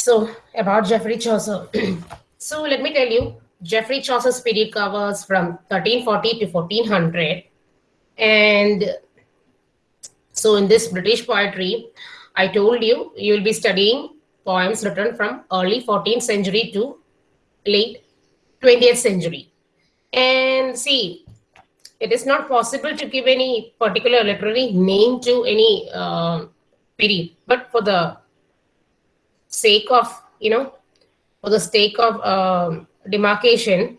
So about Geoffrey Chaucer. so let me tell you, Geoffrey Chaucer's period covers from 1340 to 1400. And so in this British poetry, I told you, you will be studying poems written from early 14th century to late 20th century. And see, it is not possible to give any particular literary name to any uh, period, but for the sake of, you know, for the sake of um, demarcation,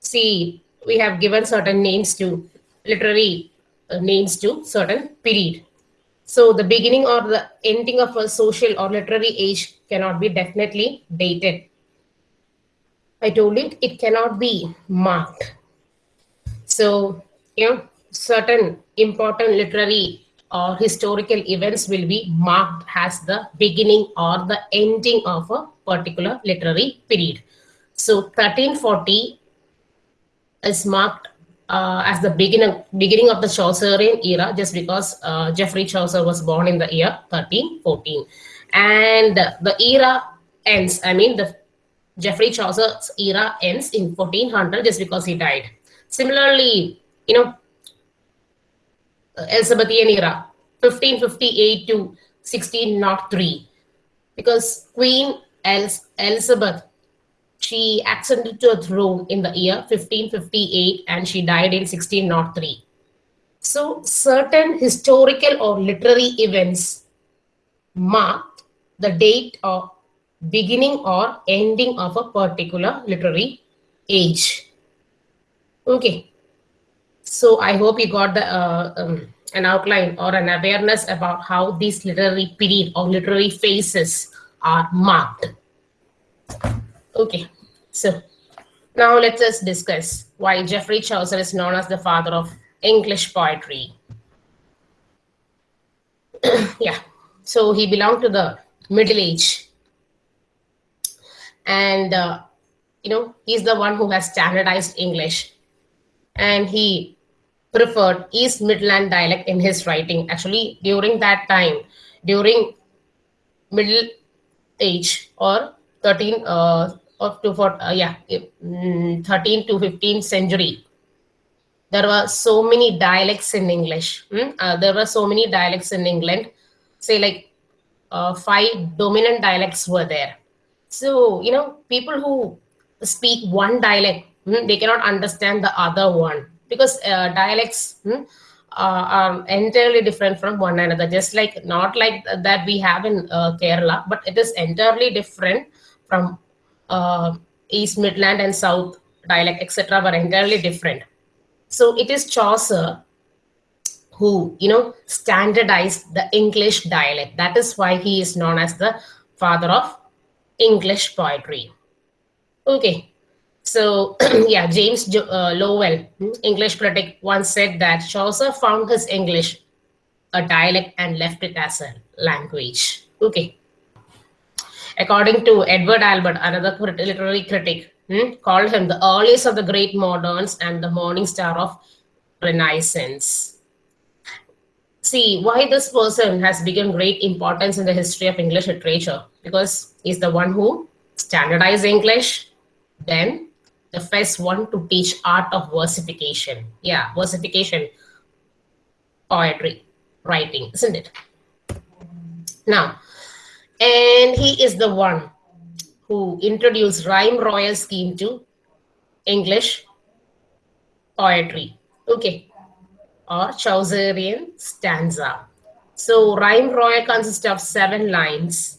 see, we have given certain names to literary uh, names to certain period. So the beginning or the ending of a social or literary age cannot be definitely dated. I told it, it cannot be marked. So, you know, certain important literary or historical events will be marked as the beginning or the ending of a particular literary period. So 1340 is marked uh, as the beginning beginning of the Chaucerian era, just because uh, Geoffrey Chaucer was born in the year 1314, and the era ends. I mean, the Geoffrey Chaucer's era ends in 1400, just because he died. Similarly, you know, Elizabethan era, 1558 to 1603, because Queen Elizabeth she ascended to a throne in the year 1558 and she died in 1603. So certain historical or literary events marked the date of beginning or ending of a particular literary age. Okay. So I hope you got the uh, um, an outline or an awareness about how these literary period or literary phases are marked. Okay, so now let us discuss why Geoffrey Chaucer is known as the father of English poetry. yeah, so he belonged to the Middle Age. And, uh, you know, he's the one who has standardized English. And he preferred East Midland dialect in his writing. Actually, during that time, during Middle Age or 13, uh, up to for uh, yeah mm, 13 to 15th century there were so many dialects in english mm? uh, there were so many dialects in england say like uh, five dominant dialects were there so you know people who speak one dialect mm, they cannot understand the other one because uh, dialects mm, uh, are entirely different from one another just like not like that we have in uh, kerala but it is entirely different from uh, East Midland and South dialect, etc., were entirely different. So it is Chaucer who, you know, standardized the English dialect. That is why he is known as the father of English poetry. Okay, so yeah, James uh, Lowell, hmm, English critic, once said that Chaucer found his English a dialect and left it as a language. Okay. According to Edward Albert, another literary critic, hmm, called him the earliest of the great moderns and the morning star of Renaissance. See, why this person has become great importance in the history of English literature? Because he's the one who standardized English, then the first one to teach art of versification. Yeah, versification, poetry, writing, isn't it? Now, and he is the one who introduced rhyme royal scheme to English poetry. Okay. Or Chaucerian stanza. So rhyme royal consists of seven lines.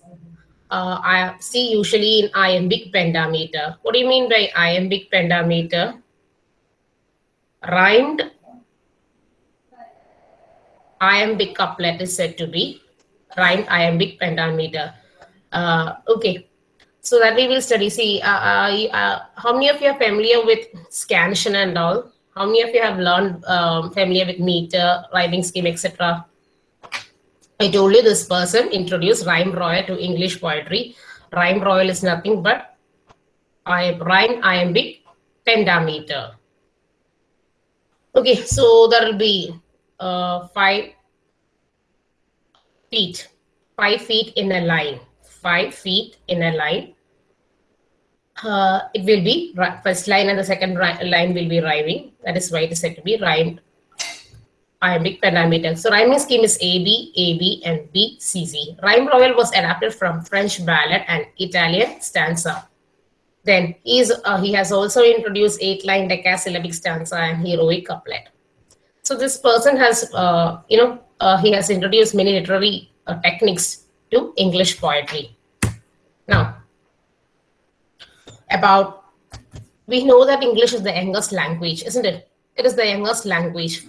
Uh, I see usually in iambic pentameter. What do you mean by iambic pentameter? Rhymed iambic couplet is said to be rhymed iambic pentameter. Uh, okay, so that we will study. See, uh, uh, uh, how many of you are familiar with scansion and all? How many of you have learned um, familiar with meter, rhyming scheme, etc.? I told you this person introduced rhyme royal to English poetry. Rhyme royal is nothing but I rhyme iambic pentameter. Okay, so there will be uh, five feet, five feet in a line, five feet in a line. Uh, it will be first line and the second line will be rhyming. That is why it is said to be rhymed iambic pentameter. So rhyming scheme is AB, AB, and B, CZ. Rhyme royal was adapted from French ballad and Italian stanza. Then he's, uh, he has also introduced eight-line decasyllabic stanza and heroic couplet. So this person has, uh, you know, uh, he has introduced many literary uh, techniques to English poetry. Now, about, we know that English is the youngest language, isn't it? It is the youngest language.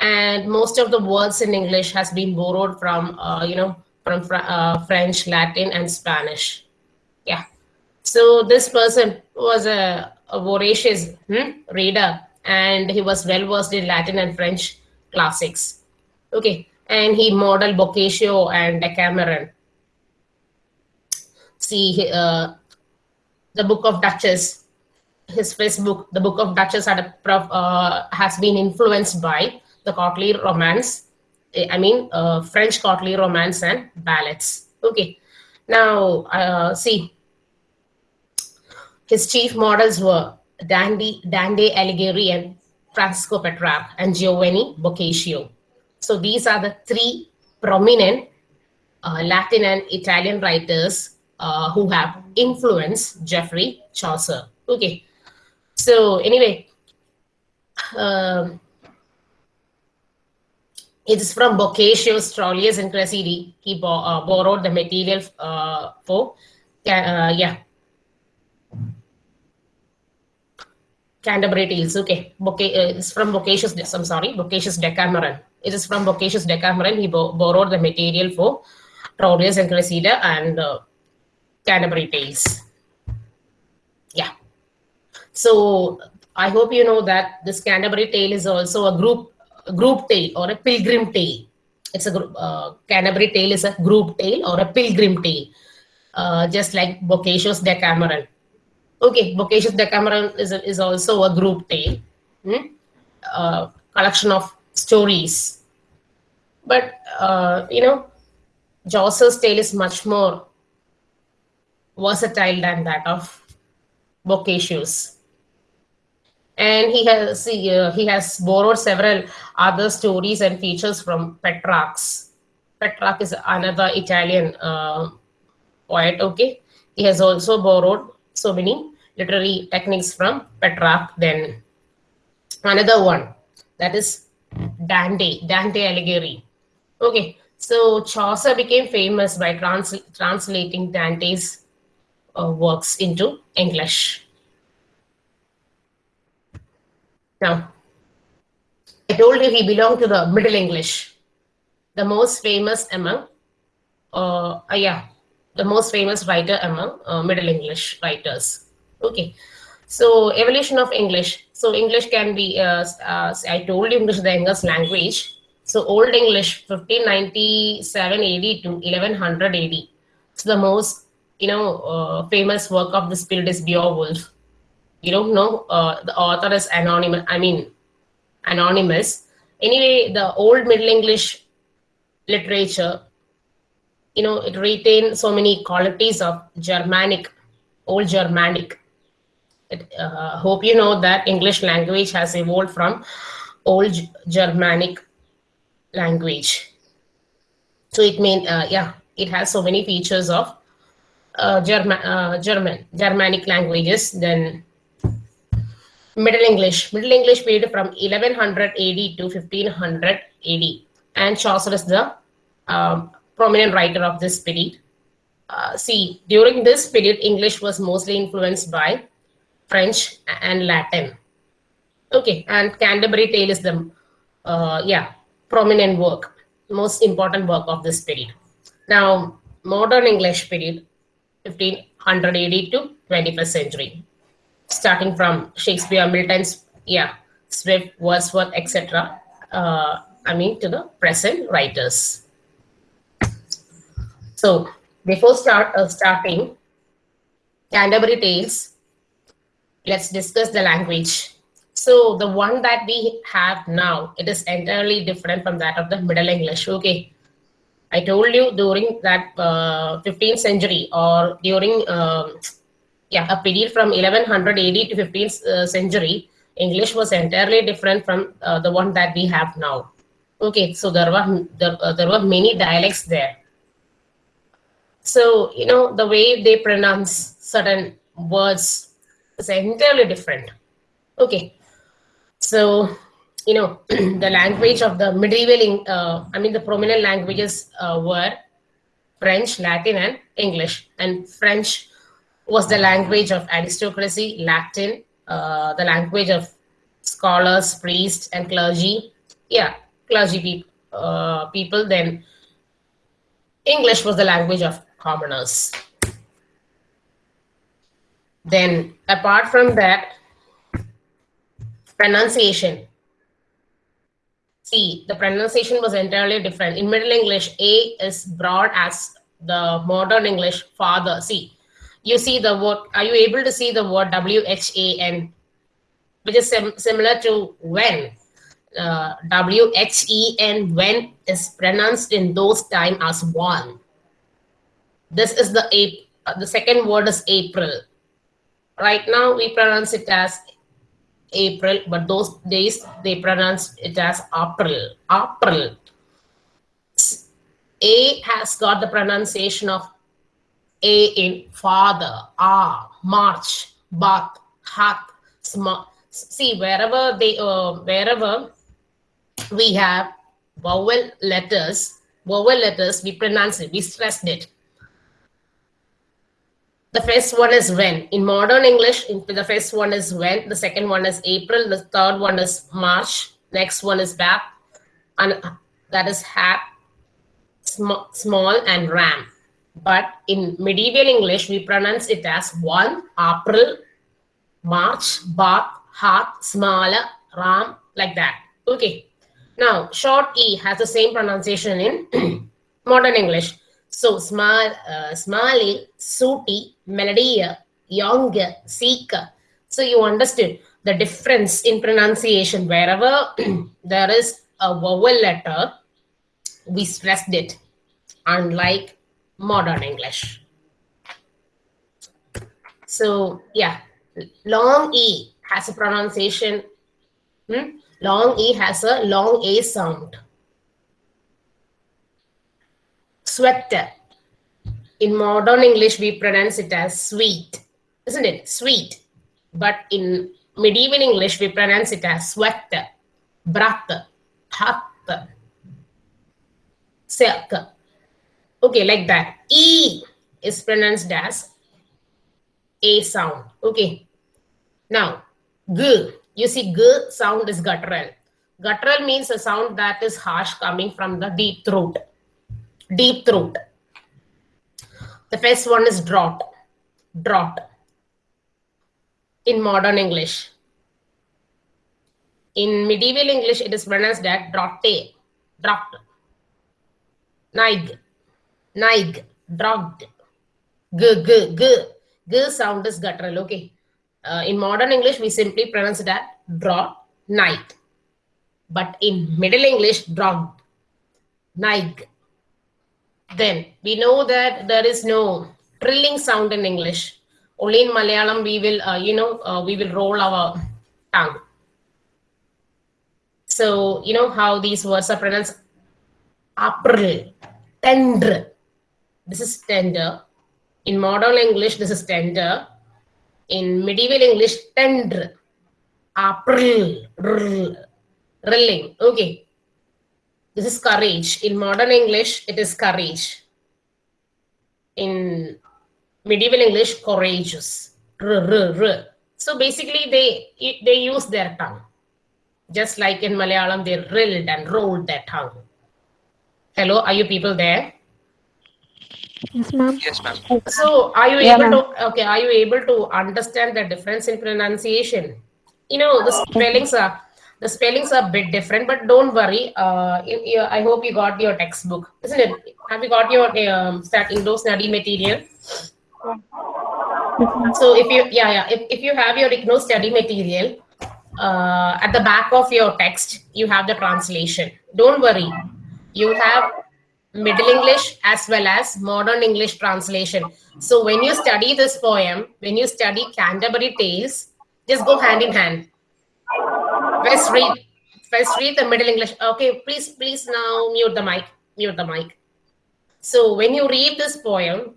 And most of the words in English has been borrowed from, uh, you know, from uh, French, Latin, and Spanish. Yeah. So this person was a, a voracious hmm, reader and he was well versed in Latin and French classics. Okay, and he modeled Boccaccio and Decameron. See, uh, the Book of Duchess, his first book, the Book of Duchess, had a uh, has been influenced by the courtly romance. I mean, uh, French courtly romance and ballads. Okay, now uh, see, his chief models were Dante, Dante Alighieri and Francisco Petrarch and Giovanni Boccaccio. So these are the three prominent uh, Latin and Italian writers uh, who have influenced Geoffrey Chaucer. Okay, so anyway, um, it is from Boccaccio's Troilus and Cressida. He bo uh, borrowed the material uh, for, uh, yeah, Canterbury Tales. Okay, Boca uh, it's from Boccaccio's. I'm sorry, Boccaccio's Decameron. It is from Boccaccio's Decameron. He bo borrowed the material for Troilus and Cressida and uh, Canterbury Tales. Yeah. So I hope you know that this Canterbury Tale is also a group group tale or a pilgrim tale. It's a group. Uh, Canterbury Tale is a group tale or a pilgrim tale, uh, just like Boccaccio's Decameron Okay, Boccaccio's Decameron is, a, is also a group tale, hmm? uh, collection of stories. But, uh, you know, Chaucer's tale is much more versatile than that of Boccaccio's. And he has he, uh, he has borrowed several other stories and features from Petrarch. Petrarch is another Italian uh, poet. Okay, he has also borrowed so many literary techniques from Petrarch. Then another one that is Dante, Dante Alighieri. Okay, so Chaucer became famous by trans translating Dante's uh, works into English. Now, I told you he belonged to the Middle English, the most famous among, uh, uh yeah, the most famous writer among uh, Middle English writers. Okay, so evolution of English. So English can be, uh, uh, I told you English is the youngest language. So Old English, 1597 AD to 1100 AD. So the most, you know, uh, famous work of this period is Beowulf. You don't know, uh, the author is anonymous, I mean, anonymous. Anyway, the Old Middle English literature you know, it retained so many qualities of Germanic, Old Germanic. It, uh, hope you know that English language has evolved from Old Germanic language. So it mean, uh, yeah, it has so many features of uh, German, uh, German, Germanic languages. Then Middle English, Middle English period from 1100 AD to 1500 AD, and Chaucer is the um, prominent writer of this period. Uh, see, during this period, English was mostly influenced by French and Latin. Okay, and Canterbury Tale is the, uh, yeah, prominent work, most important work of this period. Now, modern English period, 1500 AD to 21st century, starting from Shakespeare, Milton's, yeah, Swift, Wordsworth, etc. Uh, I mean, to the present writers. So before start uh, starting Canterbury Tales, let's discuss the language. So the one that we have now, it is entirely different from that of the Middle English. Okay. I told you during that uh, 15th century or during um, yeah a period from 1100 AD to 15th uh, century, English was entirely different from uh, the one that we have now. Okay, so there were there, uh, there were many dialects there. So you know the way they pronounce certain words is entirely different. Okay, so you know the language of the medieval uh, i mean the prominent languages uh, were french latin and english and french was the language of aristocracy latin uh, the language of scholars priests and clergy. Yeah clergy pe- uh, people. Then english was the language of commoners. Then apart from that pronunciation. See the pronunciation was entirely different. In middle english a is broad as the modern english father. See you see the word are you able to see the word w-h-a-n which is sim- similar to when uh, w-h-e-n when is pronounced in those time as one this is the a uh, the second word is april right now we pronounce it as April, but those days they pronounced it as April. April. A has got the pronunciation of A in father, ah, March, bath, hat, small. See, wherever they, uh, wherever we have vowel letters, vowel letters, we pronounce it, we stressed it. The first one is when. In modern English, the first one is when. The second one is April. The third one is March. Next one is bath. And that is hat, sm- small, and ram. But in medieval English, we pronounce it as one, April, March, bath, hat, smaller, ram, like that. Okay. Now, short E has the same pronunciation in modern English. So small, uh, sooty, melodia, young, seeker. So you understood the difference in pronunciation. Wherever there is a vowel letter, we stressed it, unlike modern English. So yeah, long E has a pronunciation. hmm? Long E has a long A sound. Sweater. In modern English, we pronounce it as sweet, isn't it? Sweet. But in medieval English, we pronounce it as sweater, brat, hat, silk. Okay, like that. E is pronounced as A sound. Okay. Now, G. You see, G sound is guttural. Guttural means a sound that is harsh coming from the deep throat. Deep throat. The first one is drought. Drought. In modern English. In medieval English, it is pronounced as drotte. Drought. Naig. Naig. Drought. G, g, g. G sound is guttural. Okay. Uh, in modern English, we simply pronounce it as drought, night. But in Middle English, drought, naig. Then we know that there is no trilling sound in English. Only in Malayalam we will, uh, you know, uh, we will roll our tongue. So you know how these words are pronounced. April, tender. This is tender. In modern English, this is tender. In medieval English, tender. April, rilling. Okay. This is courage. In modern English, it is courage. In medieval English, courageous. So basically, they they use their tongue, just like in Malayalam, they rilled and rolled their tongue. Hello, are you people there? Yes, ma'am. Yes, ma'am. So are you Yeah, able to okay? Are you able to understand the difference in pronunciation? You know the spellings are the spellings are a bit different, but don't worry. Uh, you, you, I hope you got your textbook, isn't it? Have you got your um, start Indo study material? So if you yeah yeah if, if you have your IGNOU study material, uh, at the back of your text you have the translation. Don't worry, you have Middle English as well as modern English translation. So when you study this poem, when you study Canterbury Tales, just go hand in hand. First read, first read the Middle English. Okay, please, please now mute the mic. Mute the mic. So when you read this poem,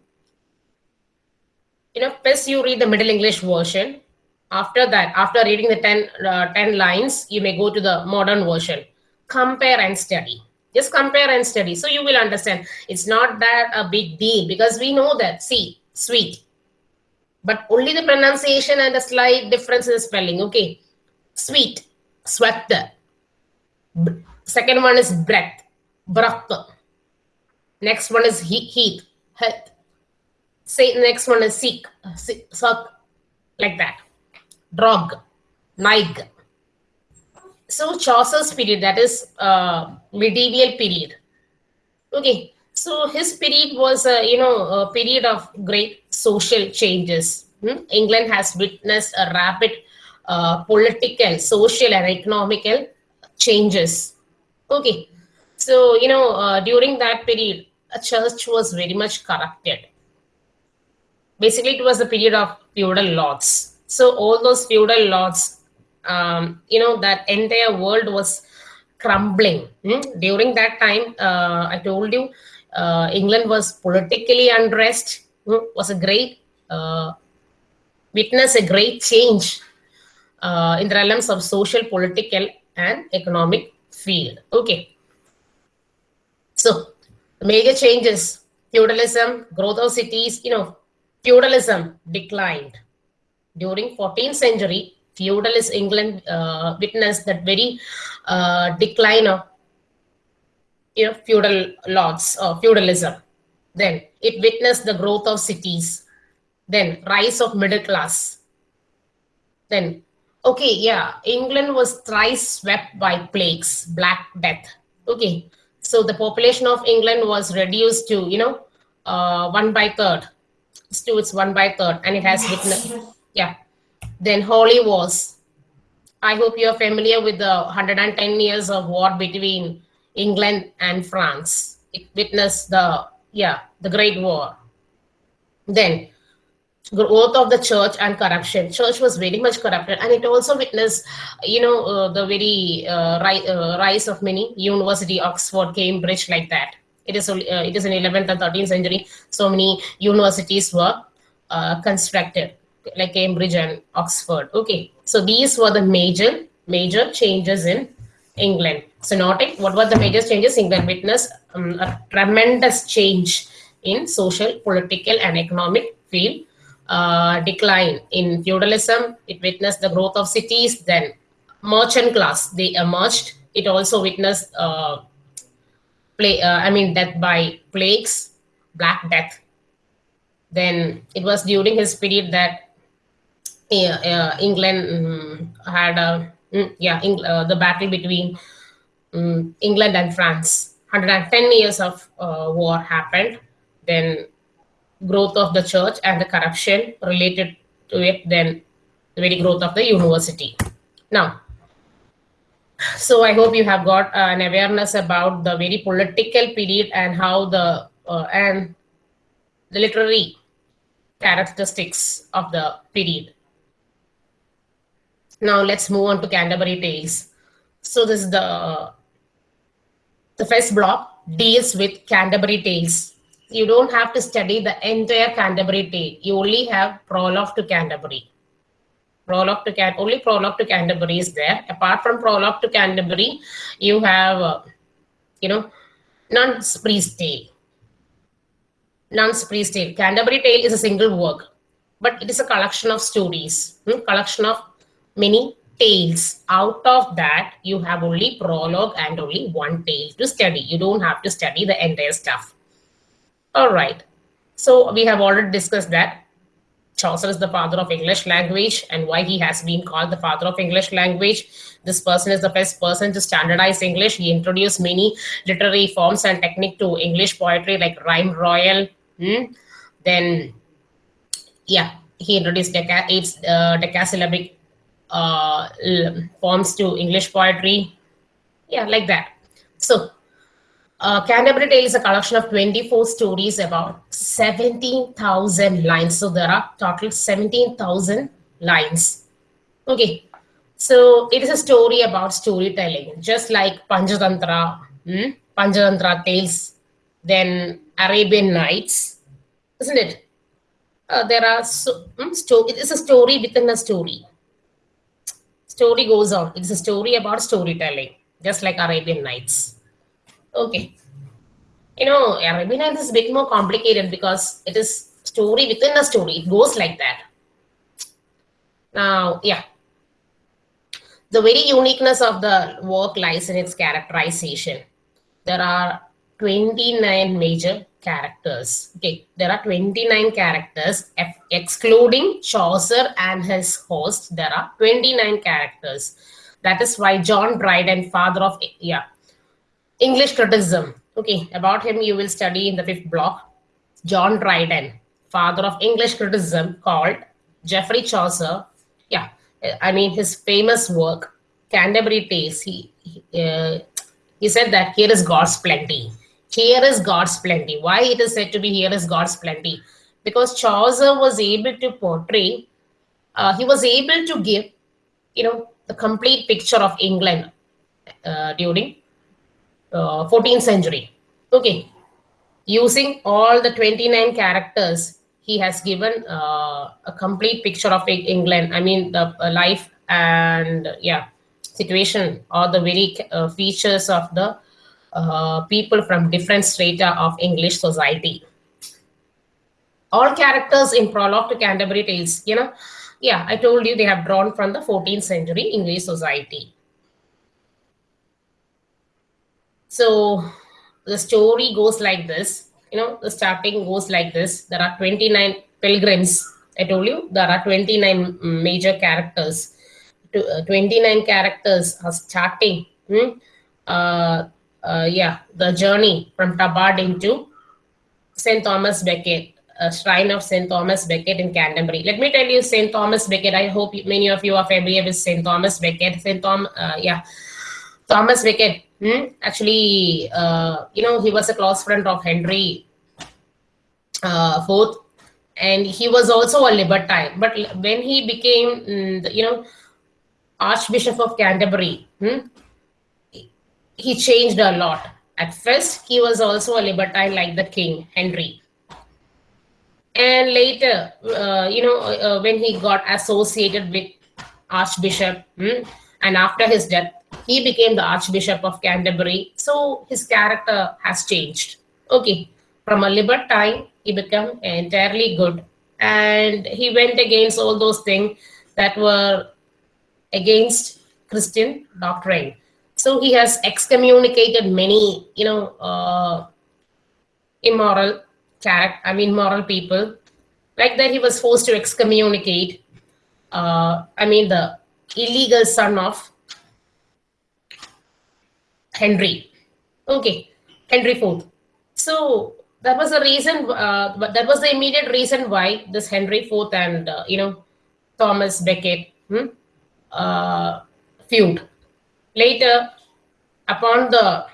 you know, first you read the Middle English version. After that, after reading the 10, uh, 10 lines, you may go to the modern version. Compare and study just compare and study. So you will understand. It's not that a big deal because we know that. See sweet. But only the pronunciation and the slight difference in the spelling. Okay. Sweet. Sweat. Second one is breath. Breath. Next one is heat. Heat. Say next one is seek. Suck. Like that. Drog nig so Chaucer's period, that is uh, medieval period. Okay, so his period was, uh, you know, a period of great social changes. Hmm? England has witnessed a rapid uh, political, social, and economical changes. Okay, so you know, uh, during that period, a church was very much corrupted. Basically, it was a period of feudal lords. So all those feudal lords um, you know that entire world was crumbling. Hmm? during that time uh, i told you uh, england was politically unrest hmm? was a great uh, witness a great change uh, in the realms of social political and economic field. Okay. So major changes feudalism growth of cities you know feudalism declined. During 14th century feudalist England uh, witnessed that very uh, decline of you know feudal lords or feudalism. Then it witnessed the growth of cities. Then rise of middle class. Then okay, yeah, England was thrice swept by plagues, Black Death. Okay, so the population of England was reduced to you know uh, one by third. To its one by third, and it has witnessed yeah then Holy Wars. I hope you're familiar with the 110 years of war between England and France. It witnessed the, yeah, the Great War. Then growth of the church and corruption. Church was very much corrupted, and it also witnessed, you know, uh, the very uh, ri- uh, rise of many university, Oxford, Cambridge, like that. It is uh, it is in 11th and 13th century. So many universities were uh, constructed like Cambridge and Oxford. Okay, so these were the major major changes in England. So noting what were the major changes? England witnessed um, a tremendous change in social, political, and economic field. Uh, decline in feudalism. It witnessed the growth of cities. Then merchant class they emerged. It also witnessed uh, play. Uh, I mean death by plagues, Black Death. Then it was during his period that uh, England um, had a mm, yeah uh, the battle between um, England and France. 110 years of uh, war happened. Then growth of the church and the corruption related to it. Then the very growth of the university. Now, so I hope you have got an awareness about the very political period and how the uh, and the literary characteristics of the period. Now let's move on to Canterbury Tales. So this is the the first block deals with Canterbury Tales. You don't have to study the entire Canterbury Tale. You only have prologue to Canterbury. Prologue to Can only prologue to Canterbury is there. Apart from prologue to Canterbury, you have uh, you know Nun's Priest Tale. Nun's Priest Tale. Canterbury Tale is a single work, but it is a collection of stories, hmm? collection of many tales. Out of that, you have only prologue and only one tale to study. You don't have to study the entire stuff. All right. So we have already discussed that. Chaucer is the father of English language and why he has been called the father of English language. This person is the first person to standardize English. He introduced many literary forms and technique to English poetry like rhyme royal. Hmm? Then, yeah, he introduced deca- eight uh, decasyllabic uh, forms to English poetry. Yeah, like that. So, uh, Canterbury Tale is a collection of 24 stories about 17,000 lines. So there are total 17,000 lines. Okay, so it is a story about storytelling, just like Panchatantra, hmm? Panchatantra tales, then Arabian Nights, isn't it? Uh, there are so, hmm, sto- it is a story within a story. Story goes on. It's a story about storytelling, just like Arabian Nights. Okay. You know, Arabian Nights is a bit more complicated because it is story within a story. It goes like that. Now, yeah. The very uniqueness of the work lies in its characterization. There are 29 major characters. Okay, there are 29 characters, ex- excluding Chaucer and his host. There are 29 characters. That is why John Dryden, father of yeah, English criticism. Okay, about him you will study in the fifth block. John Dryden, father of English criticism, called Geoffrey Chaucer. Yeah, I mean his famous work, Canterbury Tales. He he, uh, he said that here is God's plenty. Here is God's plenty. Why it is said to be here is God's plenty? Because Chaucer was able to portray, uh, he was able to give, you know, the complete picture of England uh, during uh, 14th century. Okay, using all the 29 characters, he has given uh, a complete picture of England. I mean, the uh, life and yeah, situation or the very uh, features of the uh, people from different strata of English society. All characters in Prologue to Canterbury Tales, you know, yeah, I told you they have drawn from the 14th century English society. So the story goes like this. You know, the starting goes like this. There are 29 pilgrims. I told you there are 29 major characters. Uh, 29 characters are starting. hmm, Uh, uh, yeah, the journey from Tabard into St. Thomas Becket, a shrine of St. Thomas Becket in Canterbury. Let me tell you, St. Thomas Becket. I hope many of you are familiar with St. Thomas Becket. St. Tom, uh, yeah, Thomas Becket. Hmm? Actually, uh, you know, he was a close friend of Henry uh, Fourth, and he was also a libertine. But when he became, mm, you know, Archbishop of Canterbury, hmm, he changed a lot. At first, he was also a libertine like the king, Henry. And later, uh, you know, uh, when he got associated with Archbishop, hmm, and after his death, he became the Archbishop of Canterbury. So his character has changed. Okay, from a libertine, he became entirely good. And he went against all those things that were against Christian doctrine. So he has excommunicated many, you know, uh, immoral character. I mean, moral people. Like that, he was forced to excommunicate. Uh, I mean, the illegal son of Henry. Okay, Henry Fourth. So that was the reason. Uh, that was the immediate reason why this Henry Fourth and uh, you know Thomas Becket hmm, uh, feud. Later, upon the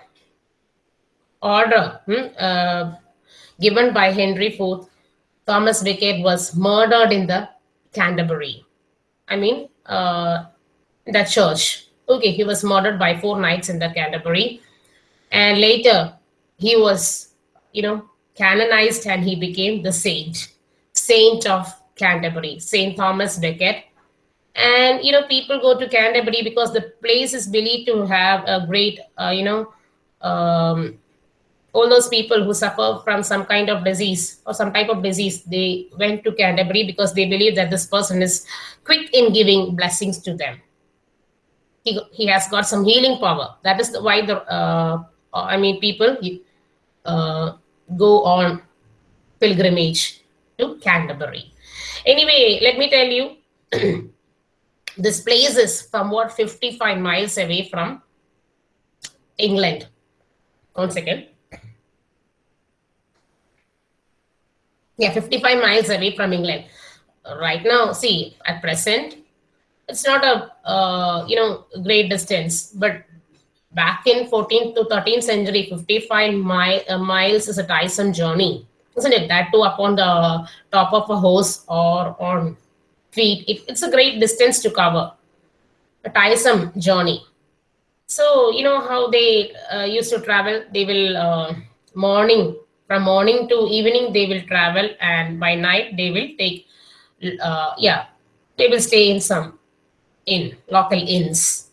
order hmm, uh, given by Henry IV, Thomas Becket was murdered in the Canterbury. I mean, uh, the church. Okay, he was murdered by four knights in the Canterbury, and later he was, you know, canonized and he became the saint, saint of Canterbury, Saint Thomas Becket. And you know, people go to Canterbury because the place is believed to have a great, uh, you know, um, all those people who suffer from some kind of disease or some type of disease, they went to Canterbury because they believe that this person is quick in giving blessings to them. He, he has got some healing power. That is the, why the uh, I mean people uh, go on pilgrimage to Canterbury. Anyway, let me tell you, this place is somewhat 55 miles away from England. One second. Yeah, 55 miles away from England. Right now, see, at present, it's not a uh, you know great distance, but back in 14th to 13th century, 55 mi- uh, miles is a tiresome journey, isn't it? That too upon the top of a horse or on feet. It, it's a great distance to cover, a tiresome journey. So, you know how they uh, used to travel? They will, uh, morning, from morning to evening, they will travel, and by night, they will take, uh, yeah, they will stay in some inn, local inns.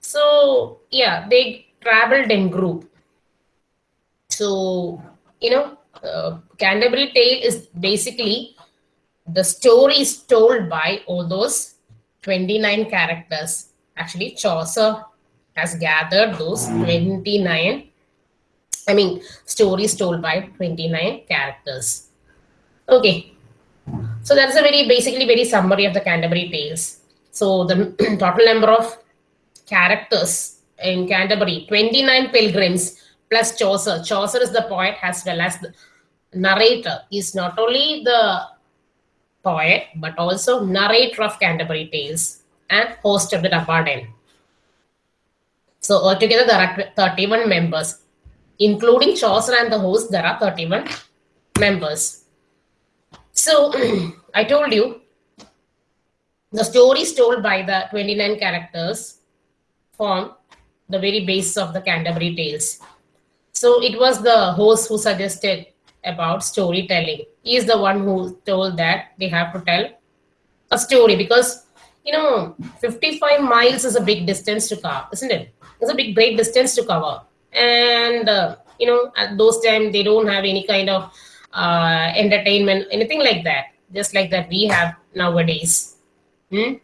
So, yeah, they traveled in group. So, you know, uh, Canterbury Tale is basically the story is told by all those 29 characters. Actually, Chaucer has gathered those 29, I mean, stories told by 29 characters. Okay, so that's a very basically very summary of the Canterbury Tales. So the total number of characters in Canterbury, 29 pilgrims plus Chaucer. Chaucer is the poet as well as the narrator. He's not only the poet but also narrator of Canterbury Tales and host of the Tabard Inn. So altogether there are 31 members. Including Chaucer and the host, there are 31 members. So I told you the stories told by the 29 characters form the very basis of the Canterbury Tales. So it was the host who suggested about storytelling. He is the one who told that they have to tell a story because you know 55 miles is a big distance to cover, isn't it? It's a big great distance to cover, and uh, you know at those times they don't have any kind of uh, entertainment, anything like that. Just like that we have nowadays. Hmm?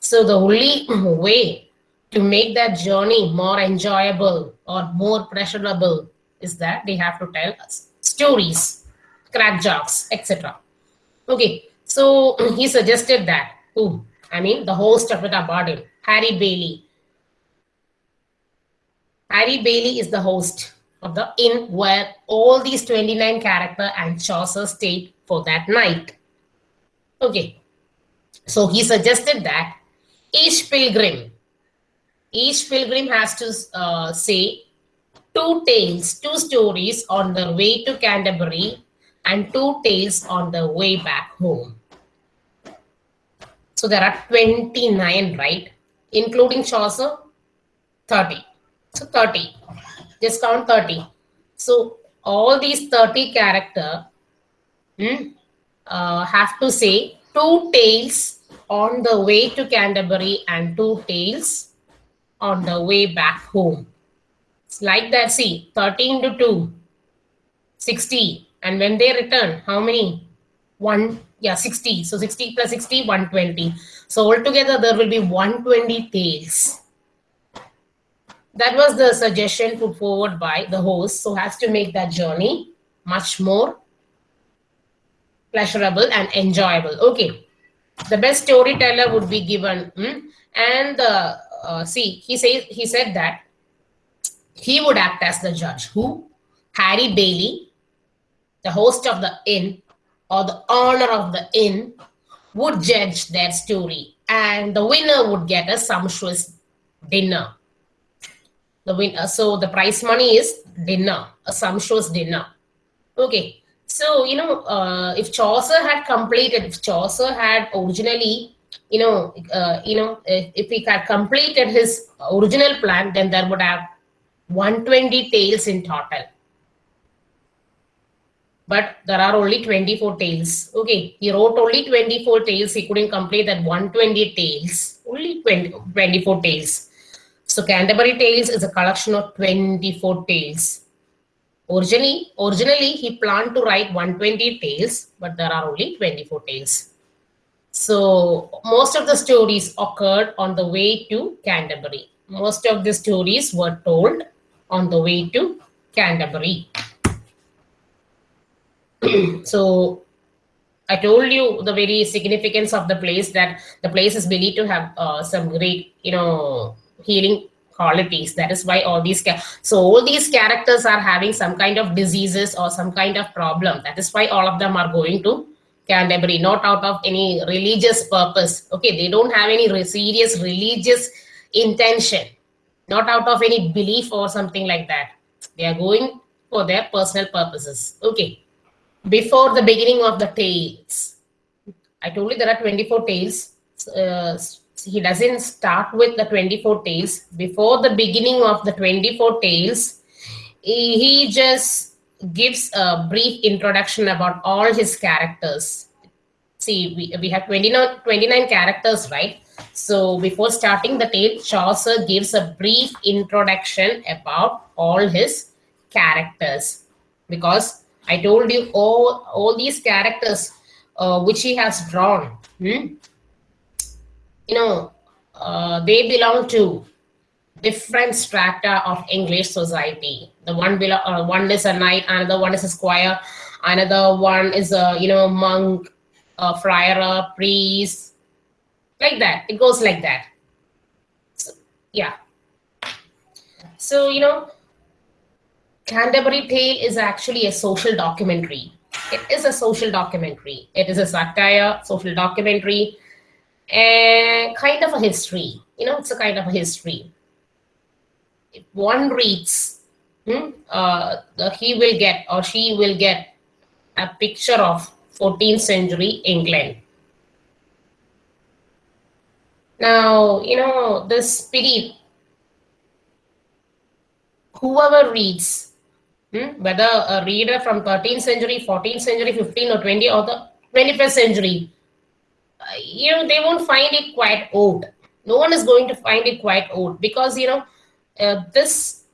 So the only way to make that journey more enjoyable or more pleasurable is that they have to tell us stories, crack jokes, etc. Okay, so he suggested that. Who? I mean, the host of the Tabard Inn, Harry Bailey. Harry Bailey is the host of the inn where all these 29 character and Chaucer stayed for that night. Okay, so he suggested that each pilgrim, each pilgrim has to uh, say two tales, two stories on the way to Canterbury and two tails on the way back home. So there are 29, right? Including Chaucer, 30. So 30. Just count 30. So all these 30 character hmm, uh, have to say two tales on the way to Canterbury and two tales on the way back home. It's like that. See, 13 to 2, 60. And when they return, how many? One, yeah, 60. So 60 plus 60, 120. So altogether, there will be 120 tales. That was the suggestion put forward by the host. So has to make that journey much more pleasurable and enjoyable. Okay. The best storyteller would be given. hmm, And uh, uh, see, he says he said that he would act as the judge. Who? Harry Bailey, the host of the inn or the owner of the inn, would judge their story, and the winner would get a sumptuous dinner. The win- uh, so the prize money is dinner, a sumptuous dinner. Okay, so you know, uh, if Chaucer had completed, if Chaucer had originally, you know, uh, you know, if, if he had completed his original plan, then there would have 120 tales in total. But there are only 24 tales. Okay, he wrote only 24 tales. He couldn't complete that 120 tales. Only 20, 24 tales. So Canterbury Tales is a collection of 24 tales. Originally, originally he planned to write 120 tales, but there are only 24 tales. So most of the stories occurred on the way to Canterbury. Most of the stories were told on the way to Canterbury. so I told you the very significance of the place that the place is believed to have uh, some great, you know, healing qualities. That is why all these so all these characters are having some kind of diseases or some kind of problem. That is why all of them are going to Canterbury, not out of any religious purpose. Okay, they don't have any serious religious intention. not out of any belief or something like that. They are going for their personal purposes. Okay. Before the beginning of the tales, I told you there are 24 tales. Uh, he doesn't start with the 24 tales. Before the beginning of the 24 tales, he, just gives a brief introduction about all his characters. See, we, we have 29, 29 characters, right? So before starting the tale, Chaucer gives a brief introduction about all his characters. Because I told you all, all these characters uh, which he has drawn, hmm? you know, uh, they belong to different strata of English society. The one below, uh, one is a knight, another one is a squire, another one is a you know monk, a friar, a priest, like that. It goes like that. So, yeah. So you know, Canterbury Tale is actually a social documentary. It is a social documentary. It is a satire, social documentary, and kind of a history. You know, it's a kind of a history if one reads, hmm, uh, he will get or she will get a picture of 14th century England. Now, you know, this spirit, whoever reads, hmm, whether a reader from 13th century, 14th century, 15 or 20 or the 21st century, you know, they won't find it quite old. No one is going to find it quite old because, you know, uh, this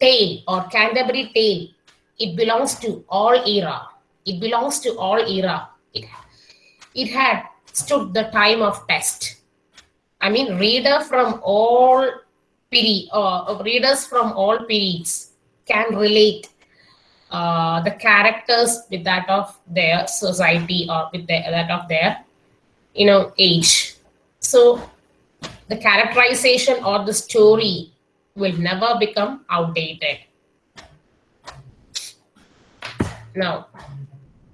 tale or Canterbury tale, it belongs to all era. It belongs to all era. It, it had stood the time of test. I mean, reader from all period, uh, readers from all periods can relate uh, the characters with that of their society or with the, that of their, you know, age. So the characterization or the story will never become outdated. Now,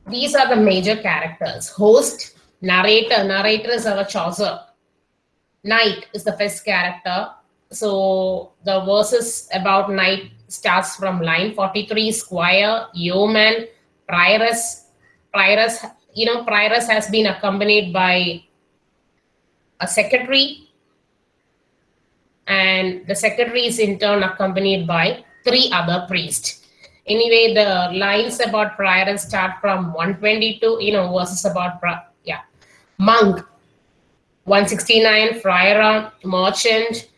these are the major characters. Host, narrator. Narrator is our Chaucer. Knight is the first character. So the verses about Knight starts from line 43, Squire, Yeoman, Prioress. Prioress, you know, Prioress has been accompanied by a secretary and the secretary is in turn accompanied by three other priests. Anyway, the lines about prior start from 122, you know, verses about, yeah, monk, 169, friar, merchant,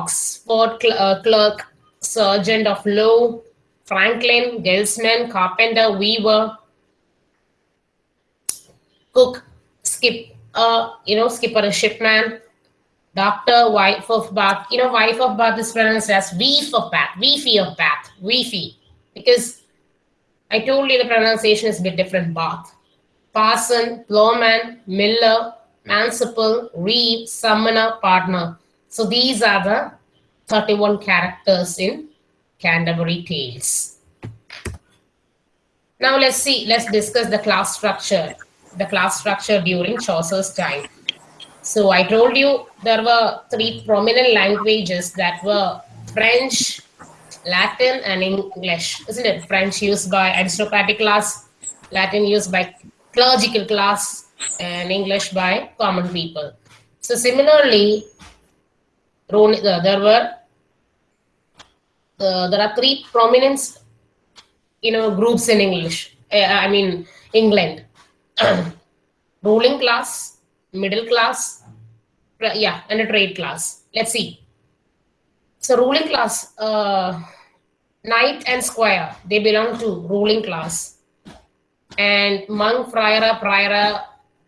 Oxford cl uh, clerk, sergeant of law, Franklin, guildsman, carpenter, weaver, cook, skip, uh, you know, skipper, a shipman, Doctor, wife of Bath. You know, wife of Bath is pronounced as Weef of Bath, Weefy of Bath, Weefy. Because I told you the pronunciation is a bit different. Bath. Parson, Plowman, Miller, Manciple, Reeve, Summoner, Pardoner. So these are the 31 characters in Canterbury Tales. Now let's see, let's discuss the class structure, the class structure during Chaucer's time. So I told you there were three prominent languages that were French, Latin, and English, isn't it? French used by aristocratic class, Latin used by clerical class, and English by common people. So similarly, there were uh, there are three prominent, you know, groups in English. Uh, I mean, England, ruling class, middle class, yeah, and a trade class. Let's see. So ruling class, uh, knight and squire, they belong to ruling class. And monk, friar, prior,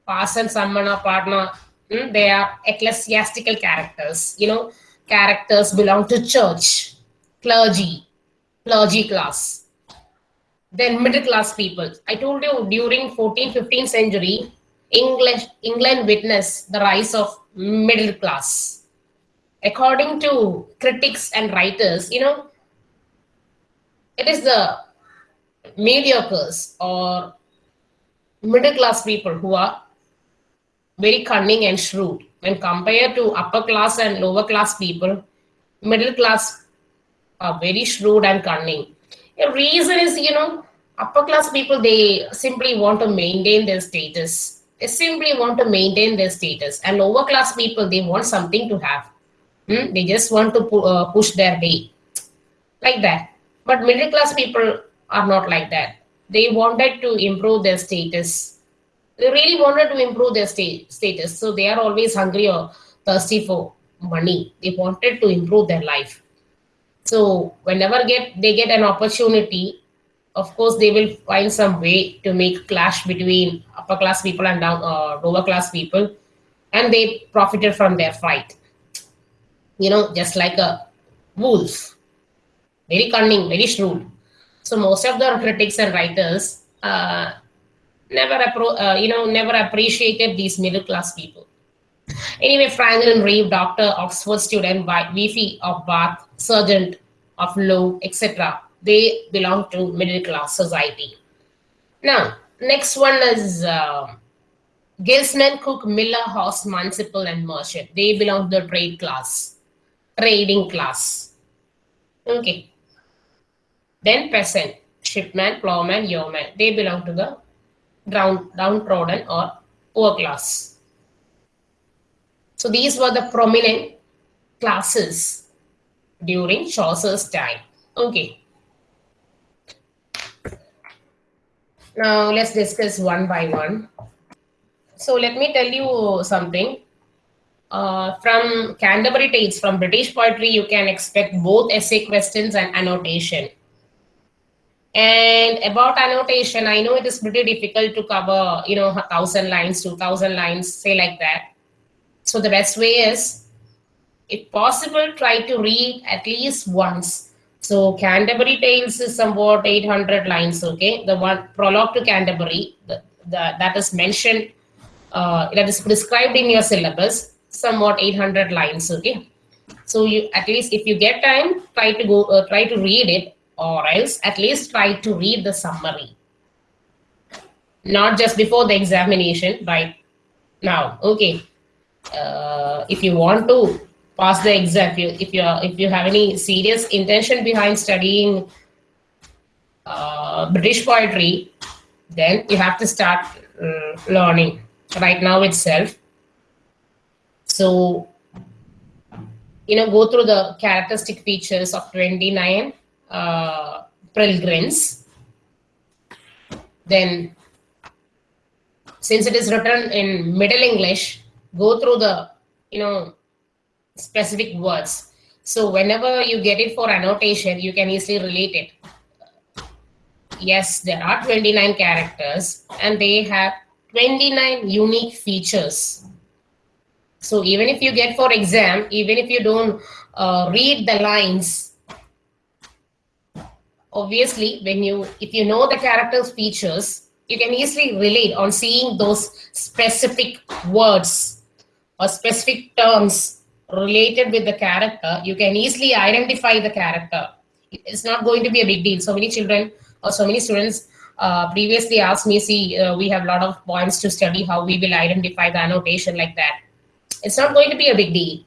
parson, summoner pardoner, hmm, they are ecclesiastical characters. You know, characters belong to church, clergy, clergy class. Then middle class people. I told you during 14th, 15th century, English, England witnessed the rise of middle class. According to critics and writers, you know, it is the mediocres or middle class people who are very cunning and shrewd. When compared to upper class and lower class people, middle class are very shrewd and cunning. The reason is, you know, upper class people, they simply want to maintain their status. They simply want to maintain their status. And lower class people, they want something to have. Hmm? They just want to pu- uh, push their way. Like that. But middle class people are not like that. They wanted to improve their status. They really wanted to improve their sta- status. So they are always hungry or thirsty for money. They wanted to improve their life. So whenever get they get an opportunity, of course they will find some way to make clash between upper class people and down uh, lower class people, and they profited from their fight. You know, just like a wolf, very cunning, very shrewd. So most of the critics and writers uh, never uh, you know never appreciated these middle class people. Anyway, Franklin Reeve, doctor, Oxford student, VP of Bath, sergeant of law, etc. They belong to middle class society. Now, next one is uh, Guildsman, Cook, Miller, House, Manciple, and Merchant. They belong to the trade class, trading class. Okay. Then peasant, shipman, plowman, yeoman. They belong to the down, downtrodden or poor class. So these were the prominent classes during Chaucer's time. Okay. Now let's discuss one by one. So let me tell you something. Uh, from Canterbury Tales, from British poetry, you can expect both essay questions and annotation. And about annotation, I know it is pretty difficult to cover, you know, a thousand lines, two thousand lines, say like that. So the best way is, if possible, try to read at least once. So Canterbury Tales is somewhat 800 lines, okay? The one prologue to Canterbury, the, the, that is mentioned, uh, that is prescribed in your syllabus, somewhat 800 lines, okay? So you at least if you get time, try to go, uh, try to read it, or else at least try to read the summary. Not just before the examination, right now, okay? uh, if you want to pass the exam, if you are, if you have any serious intention behind studying uh, British poetry, then you have to start uh, learning right now itself. So, you know, go through the characteristic features of 29 uh, pilgrims. Then, since it is written in Middle English, go through the you know specific words. So whenever you get it for annotation you can easily relate it. Yes there are 29 characters and they have 29 unique features. So even if you get for exam even if you don't uh, read the lines obviously when you if you know the characters features you can easily relate on seeing those specific words or specific terms related with the character, you can easily identify the character. It's not going to be a big deal. So many children or so many students uh, previously asked me, see, uh, we have a lot of points to study how we will identify the annotation like that. It's not going to be a big deal.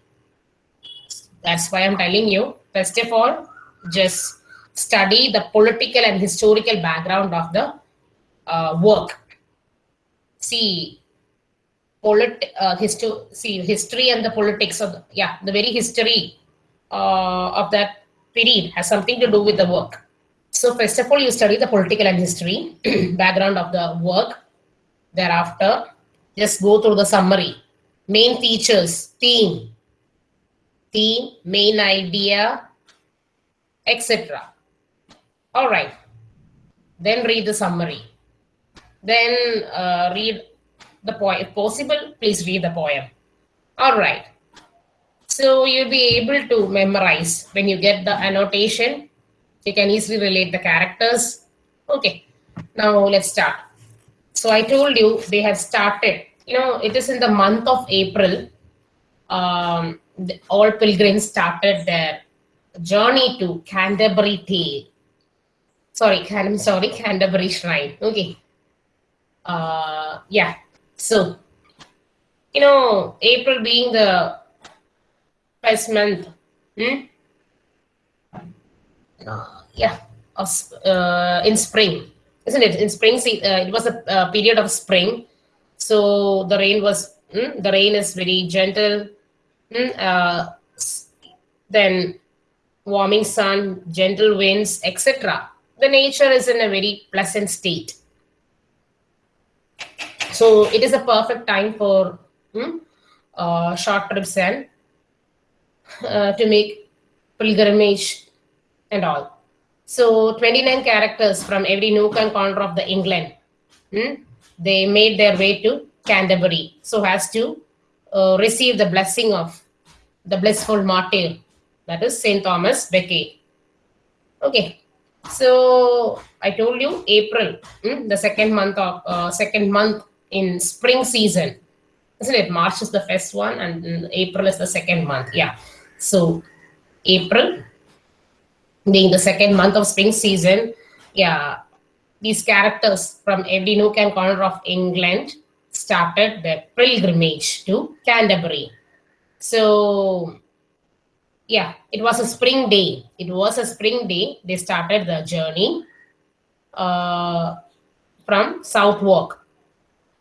That's why I'm telling you, first of all, just study the political and historical background of the uh, work. See, polit uh, see history and the politics of the, yeah the very history uh, of that period has something to do with the work. So first of all you study the political and history background of the work. Thereafter just go through the summary. Main features theme theme main idea etc all right then read the summary then uh, read the poem. If possible, please read the poem. All right. So you'll be able to memorize when you get the annotation. You can easily relate the characters. Okay. Now let's start. So I told you they have started. You know, it is in the month of April. Um, all pilgrims started their journey to Canterbury Tale. Sorry, Can- sorry, Canterbury Shrine. Okay. Uh, yeah, so you know, April being the first month. Hmm? Uh, yeah, uh, in spring, isn't it? In spring, uh, it was a period of spring, so the rain was mm, the rain is very gentle. Mm, uh, then warming sun, gentle winds, etc. The nature is in a very pleasant state. So it is a perfect time for mm, uh, short trips and uh, to make pilgrimage and all. So 29 characters from every nook and corner of the England. mm, they made their way to Canterbury so as to uh, receive the blessing of the blissful martyr, that is Saint Thomas Becket. Okay, so I told you April, mm, the second month of uh, second month in spring season, isn't it? March is the first one, and April is the second month. Yeah, so April being the second month of spring season, yeah, these characters from every nook and corner of England started their pilgrimage to Canterbury. So, yeah, it was a spring day. It was a spring day. They started the journey uh, from Southwark.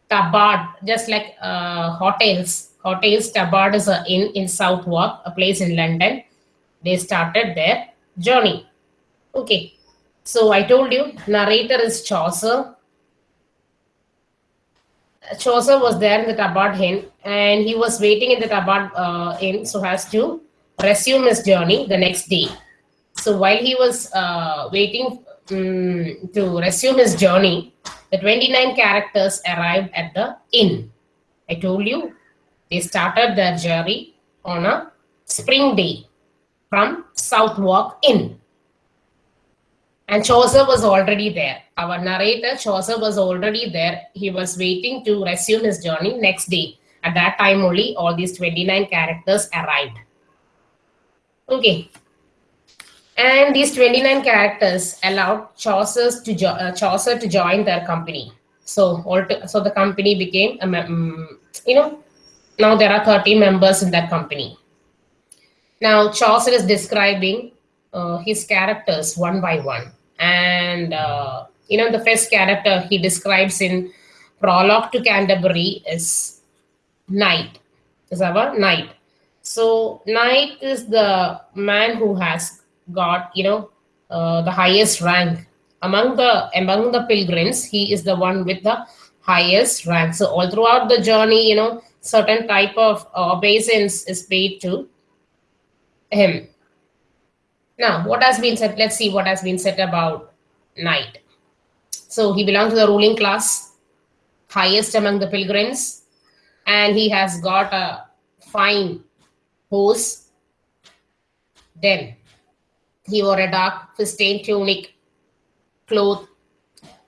Tabard, just like uh, hotels. Hotels, Tabard is a inn in Southwark, a place in London. They started their journey. Okay, so I told you, narrator is Chaucer. Chaucer was there in the Tabard Inn and he was waiting in the Tabard uh, Inn so as to resume his journey the next day. So while he was uh, waiting um, to resume his journey, the 29 characters arrived at the inn. I told you they started their journey on a spring day from Southwark Inn. And Chaucer was already there. Our narrator, Chaucer, was already there. He was waiting to resume his journey next day. At that time, only all these 29 characters arrived. Okay. And these 29 characters allowed Chaucer's to jo- uh, Chaucer to join their company. So, so the company became, a mm, you know, now there are 30 members in that company. Now, Chaucer is describing uh, his characters one by one. And, uh, you know, the first character he describes in Prologue to Canterbury is Knight, is our Knight. So, Knight is the man who has got, you know, uh, the highest rank. Among the among the pilgrims, he is the one with the highest rank. So all throughout the journey, you know, certain type of uh, obeisance is paid to him. Now, what has been said? Let's see what has been said about Knight. So he belongs to the ruling class, highest among the pilgrims, and he has got a fine horse. Then he wore a dark fustian tunic, cloth.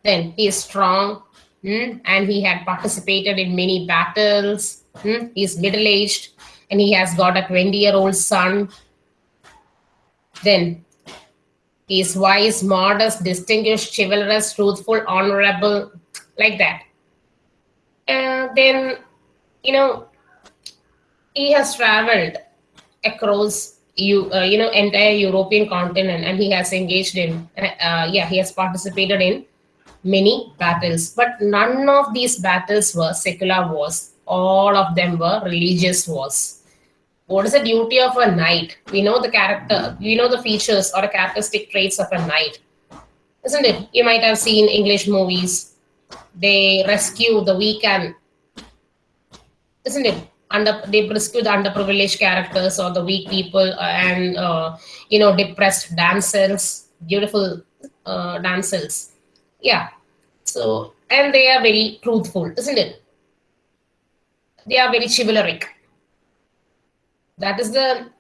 Then he is strong, hmm, and he had participated in many battles. hmm. He is middle aged, and he has got a 20 year old son then he is wise, modest, distinguished, chivalrous, truthful, honorable, like that. And then, you know, he has traveled across you, uh, you know, entire European continent, and he has engaged in, uh, yeah, he has participated in many battles. But none of these battles were secular wars. All of them were religious wars what is the duty of a knight? We know the character, we know the features or the characteristic traits of a knight, isn't it? You might have seen English movies. They rescue the weak and, isn't it? Under they rescue the underprivileged characters or the weak people uh, and uh, you know depressed damsels, beautiful uh, damsels. Yeah. So and they are very truthful, isn't it? They are very chivalric that is the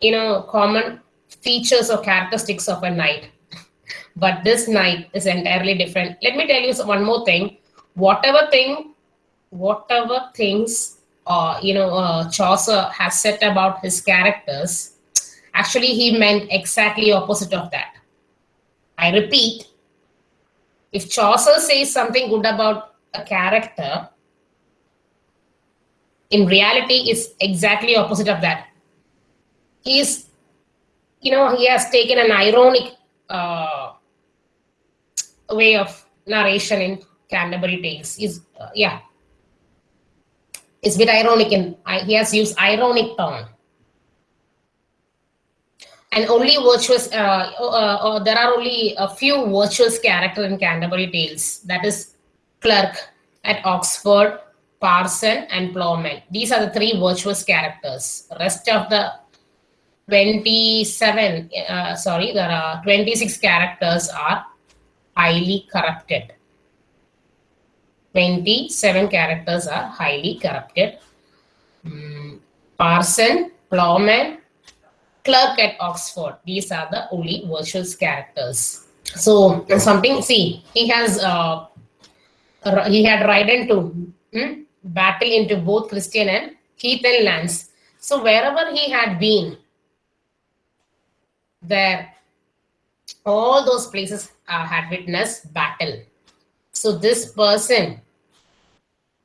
you know common features or characteristics of a knight but this knight is entirely different let me tell you one more thing whatever thing whatever things uh, you know uh, chaucer has said about his characters actually he meant exactly opposite of that i repeat if chaucer says something good about a character in reality is exactly opposite of that. He's, you know, he has taken an ironic uh, way of narration in Canterbury Tales. Is uh, yeah, it's a bit ironic, and he has used ironic tone. And only virtuous, uh, uh, uh, there are only a few virtuous character in Canterbury Tales. That is Clerk at Oxford, Parson, and Plowman. These are the three virtuous characters. Rest of the 27, uh, sorry, there are 26 characters are highly corrupted. 27 characters are highly corrupted. Mm, Parson, Plowman, Clerk at Oxford. These are the only virtuous characters. So something, see, he has, uh, he had ridden to hmm, battle into both Christian and Heathen lands. So wherever he had been, there, all those places uh, had witnessed battle. So this person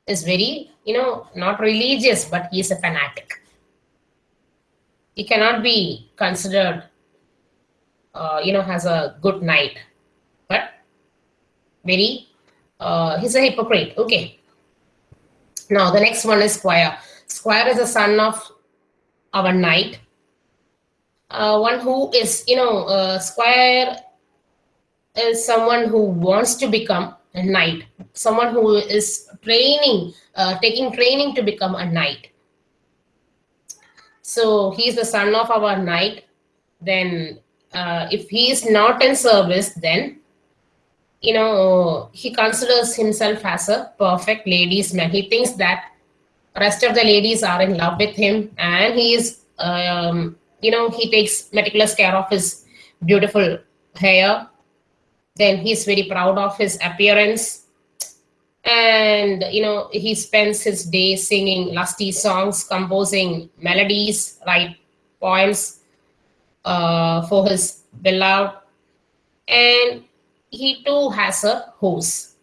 is very, you know, not religious, but he is a fanatic. He cannot be considered, uh, you know, as a good knight, but very, uh, he's a hypocrite. Okay. Now the next one is Squire. Squire is the son of our knight. Uh, one who is, you know, uh, Squire is someone who wants to become knight, someone who is training, uh, taking training to become a knight. So he's the son of our knight. Then uh, if he is not in service, then you know, he considers himself as a perfect ladies man. He thinks that rest of the ladies are in love with him and he is, um, you know, he takes meticulous care of his beautiful hair. Then he's very proud of his appearance. And, you know, he spends his day singing lusty songs, composing melodies, write poems uh, for his beloved. And he too has a horse.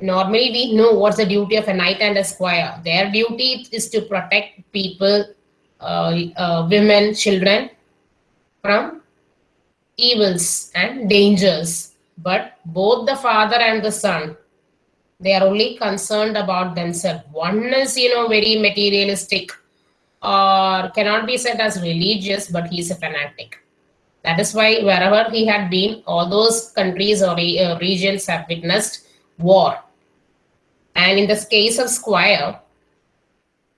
Normally, we know what's the duty of a knight and a squire. Their duty is to protect people, uh, uh, women, children from evils and dangers. But both the father and the son, they are only concerned about themselves. One is, you know, very materialistic or cannot be said as religious, but he's a fanatic that is why wherever he had been, all those countries or uh, regions have witnessed war. And in this case of Squire,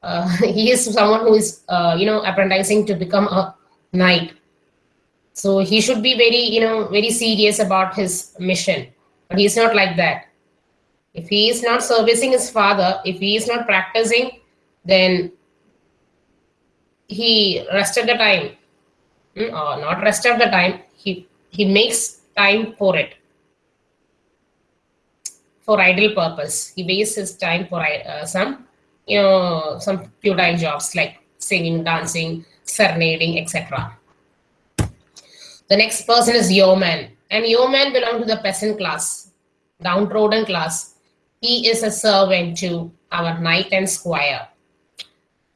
uh, he is someone who is, uh, you know, apprenticing to become a knight. So he should be very, you know, very serious about his mission. But he's not like that. If he is not servicing his father, if he is not practicing, then he rested the time. Hmm, uh, not rest of the time. He he makes time for it. For idle purpose. He wastes his time for uh, some you know some futile jobs like singing dancing serenading etc the next person is yeoman and yeoman belong to the peasant class downtrodden class. He is a servant to our knight and squire.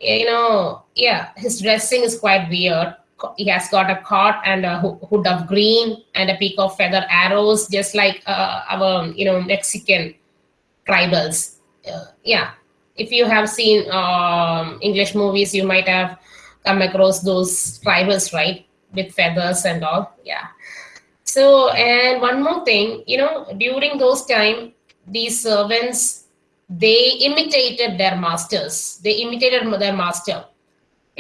You know yeah his dressing is quite weird. He has got a cot and a hood of green and a peak of feather arrows, just like uh, our, you know, Mexican tribals. Uh, yeah, if you have seen um, English movies, you might have come across those tribals, right, with feathers and all. Yeah. So, and one more thing, you know, during those time, these servants, they imitated their masters. They imitated their master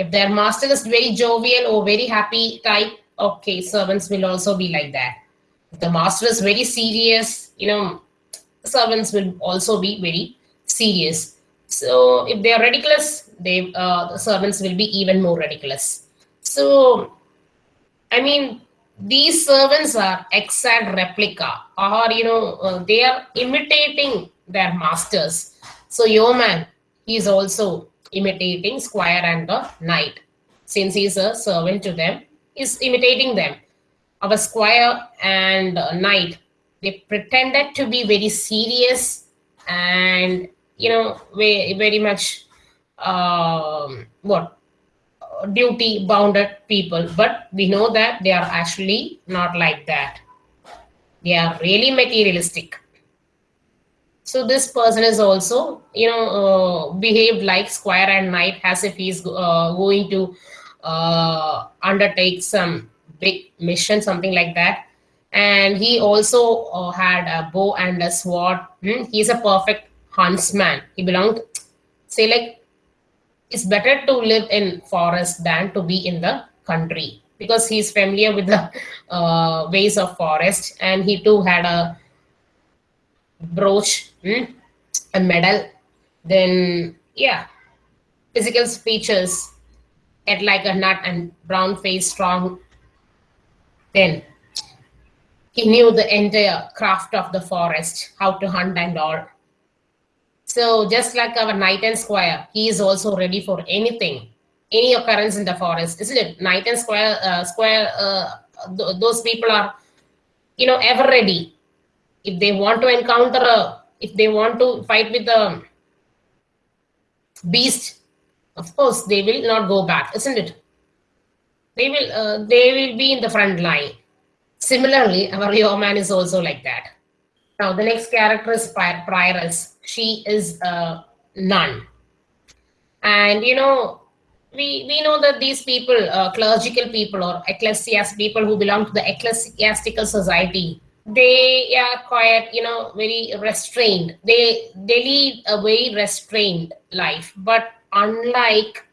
if their master is very jovial or very happy type, okay, servants will also be like that. If the master is very serious, you know, servants will also be very serious. So if they are ridiculous, they uh, the servants will be even more ridiculous. So, I mean, these servants are exact replica, or you know, uh, they are imitating their masters. So, yeoman, is also imitating squire and the knight. Since he is a servant to them, is imitating them. Our squire and knight, they pretended to be very serious and, you know, very, very much um, what duty bounded people but we know that they are actually not like that. They are really materialistic. So this person is also you know uh, behaved like squire and knight as if he's uh, going to uh, undertake some big mission something like that. And he also uh, had a bow and a sword. Hmm, he's a perfect huntsman. He belonged say like it's better to live in forest than to be in the country because he's familiar with the uh, ways of forest and he too had a brooch hmm, a medal. Then yeah physical features at like a nut and brown face strong. Then he knew the entire craft of the forest how to hunt and all so just like our knight and squire, he is also ready for anything, any occurrence in the forest, isn't it? Knight and squire, uh, square, uh, th- those people are, you know, ever ready. If they want to encounter a, if they want to fight with the beast, of course they will not go back, isn't it? They will, uh, they will be in the front line. Similarly, our yeoman is also like that. Now the next character is Pri- Prioress. She is a nun, and you know we we know that these people, uh, clerical people or ecclesiast people who belong to the ecclesiastical society, they are quite you know very restrained. They they lead a very restrained life, but unlike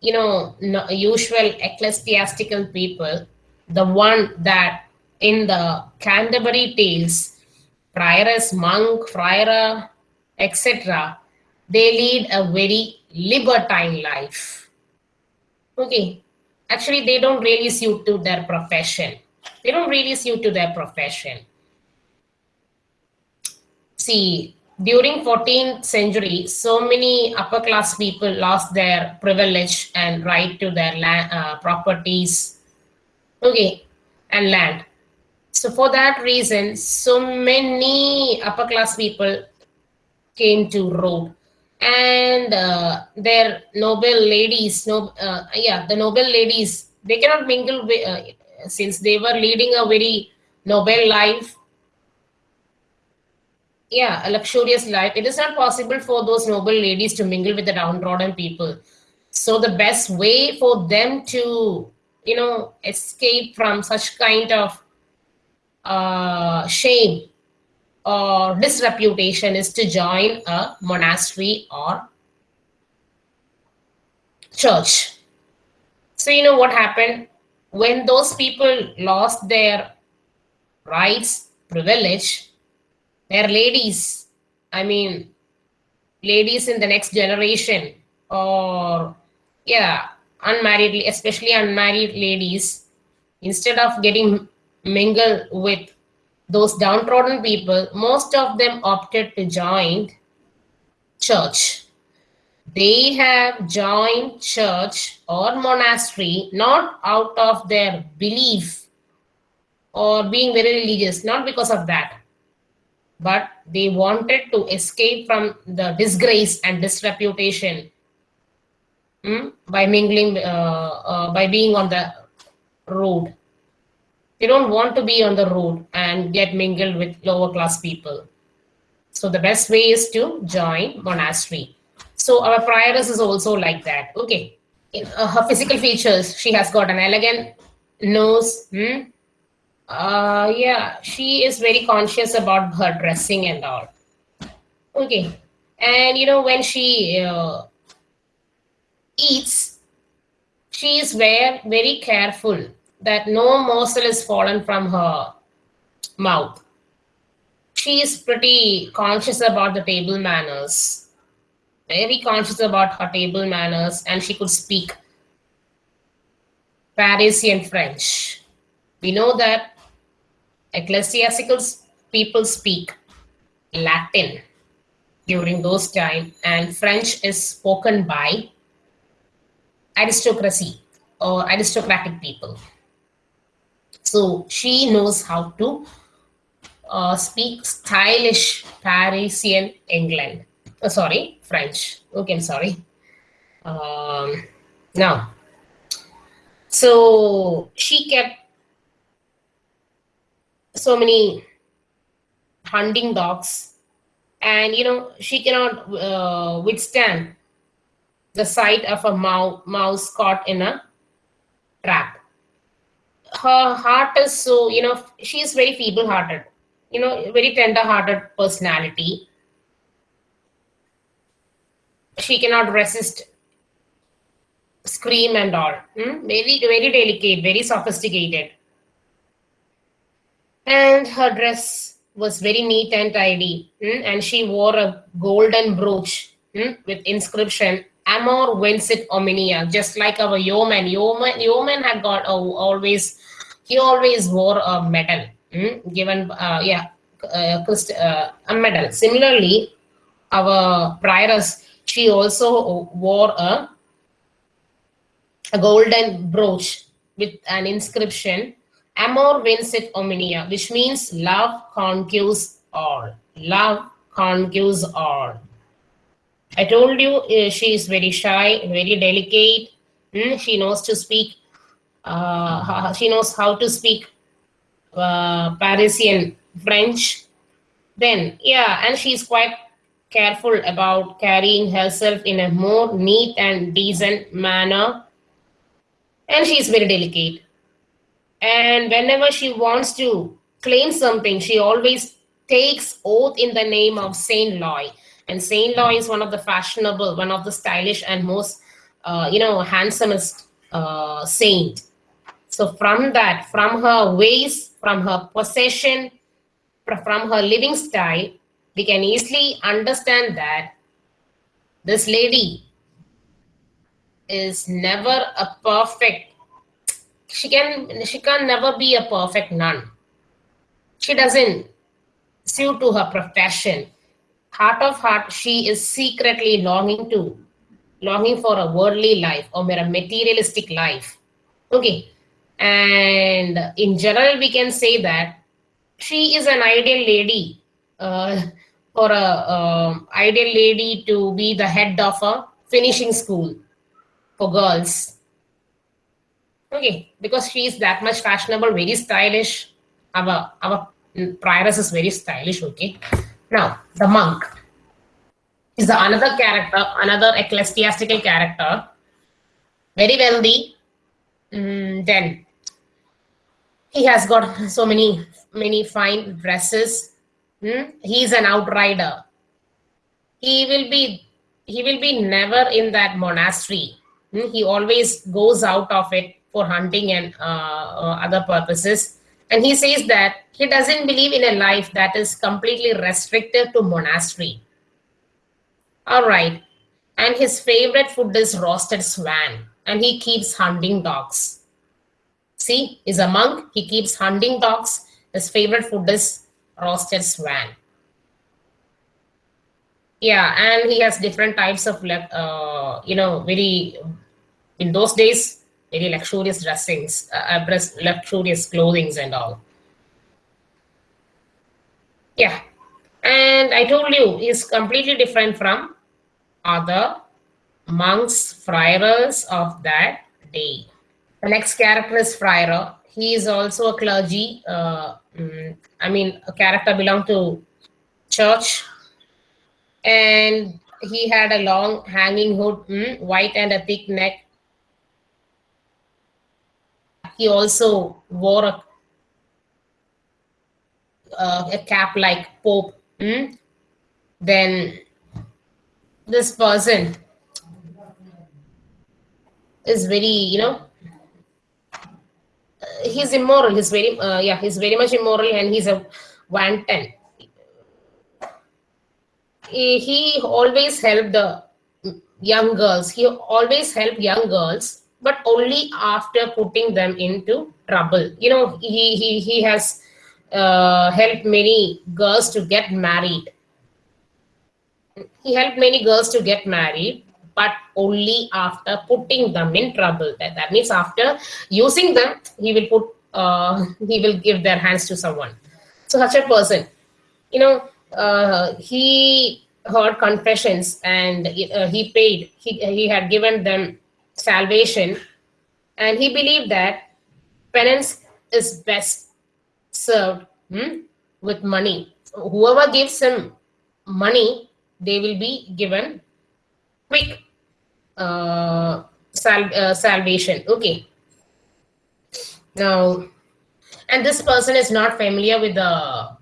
you know usual ecclesiastical people, the one that in the Canterbury Tales, prioress, monk, friar, etc., they lead a very libertine life. Okay, actually, they don't really suit to their profession. They don't really suit to their profession. See, during 14th century, so many upper class people lost their privilege and right to their land, uh, properties, okay, and land so for that reason so many upper class people came to rome. And uh, their noble ladies no uh, yeah the noble ladies they cannot mingle with uh, since they were leading a very noble life. Yeah a luxurious life. It is not possible for those noble ladies to mingle with the downtrodden people. So the best way for them to you know escape from such kind of uh, shame or disreputation is to join a monastery or church. So, you know what happened? When those people lost their rights, privilege, their ladies, I mean, ladies in the next generation, or yeah, unmarried, especially unmarried ladies, instead of getting mingle with those downtrodden people, most of them opted to join church. They have joined church or monastery not out of their belief or being very religious, not because of that, but they wanted to escape from the disgrace and disreputation hmm, by mingling, uh, uh, by being on the road they don't want to be on the road and get mingled with lower class people. So the best way is to join monastery. So our prioress is also like that. Okay. In, uh, her physical features, she has got an elegant nose. Hmm? Uh, yeah, she is very conscious about her dressing and all. Okay. And you know, when she uh, eats, she is very, very careful that no morsel is fallen from her mouth. She is pretty conscious about the table manners, very conscious about her table manners, and she could speak Parisian French. We know that ecclesiastical people speak Latin during those time, and French is spoken by aristocracy or aristocratic people. So she knows how to uh, speak stylish Parisian England. uh, sorry, French. Okay, I'm sorry. Um, now, so she kept so many hunting dogs, and you know she cannot uh, withstand the sight of a mouse, mouse caught in a trap. Her heart is so you know she is very feeble-hearted, you know, very tender-hearted personality. She cannot resist scream and all. hmm? Very, very delicate, very sophisticated. And her dress was very neat and tidy. hmm? And she wore a golden brooch hmm, with inscription Amor vincit omnia, just like our yeoman. Yeoman, yeoman had got uh, always, he always wore a medal. Hmm, given, uh, yeah, uh, uh, a medal. Similarly, our prioress, she also wore a a golden brooch with an inscription amor vincit omnia which means love conquers all. Love conquers all i told you uh, she is very shy very delicate. Mm, she knows to speak uh, she knows how to speak uh, parisian french. Then yeah and she's quite careful about carrying herself in a more neat and decent manner. And she's very delicate. And whenever she wants to claim something she always takes oath in the name of saint loy and saint loy is one of the fashionable one of the stylish and most uh, you know handsomest uh, saint. So from that from her ways from her possession from her living style we can easily understand that this lady is never a perfect she can she can never be a perfect nun. She doesn't suit to her profession heart of heart she is secretly longing to longing for a worldly life or a materialistic life. Okay. And in general we can say that she is an ideal lady uh, for a um, ideal lady to be the head of a finishing school for girls. Okay. Because she is that much fashionable very stylish. Our our prioress is very stylish okay now the monk is another character another ecclesiastical character. Very wealthy. Mm, then he has got so many many fine dresses. Hmm? he is an outrider. He will be he will be never in that monastery. Hmm? he always goes out of it for hunting and uh, uh, other purposes and he says that he doesn't believe in a life that is completely restricted to monastery. All right. And his favorite food is roasted swan and he keeps hunting dogs. See he's a monk. He keeps hunting dogs. His favorite food is roasted swan. Yeah and he has different types of uh, you know very in those days very luxurious dressings uh, luxurious clothings and all. Yeah. And i told you he's completely different from other monks friars of that day. The next character is friar. He is also a clergy uh, mm, i mean a character belong to church. And he had a long hanging hood mm, white and a thick neck he also wore a, uh, a cap like pope. Mm. then this person is very you know uh, he's immoral. He's very uh, yeah he's very much immoral and he's a wanton. He, he always helped the young girls. He always helped young girls but only after putting them into trouble. You know he he, he has uh, helped many girls to get married. He helped many girls to get married but only after putting them in trouble. That, that means after using them he will put uh, he will give their hands to someone. So such a person. You know uh, he heard confessions and uh, he paid, he, he had given them salvation, and he believed that penance is best served hmm, with money. Whoever gives him money, they will be given quick uh, sal- uh, salvation. Okay. Now, and this person is not familiar with the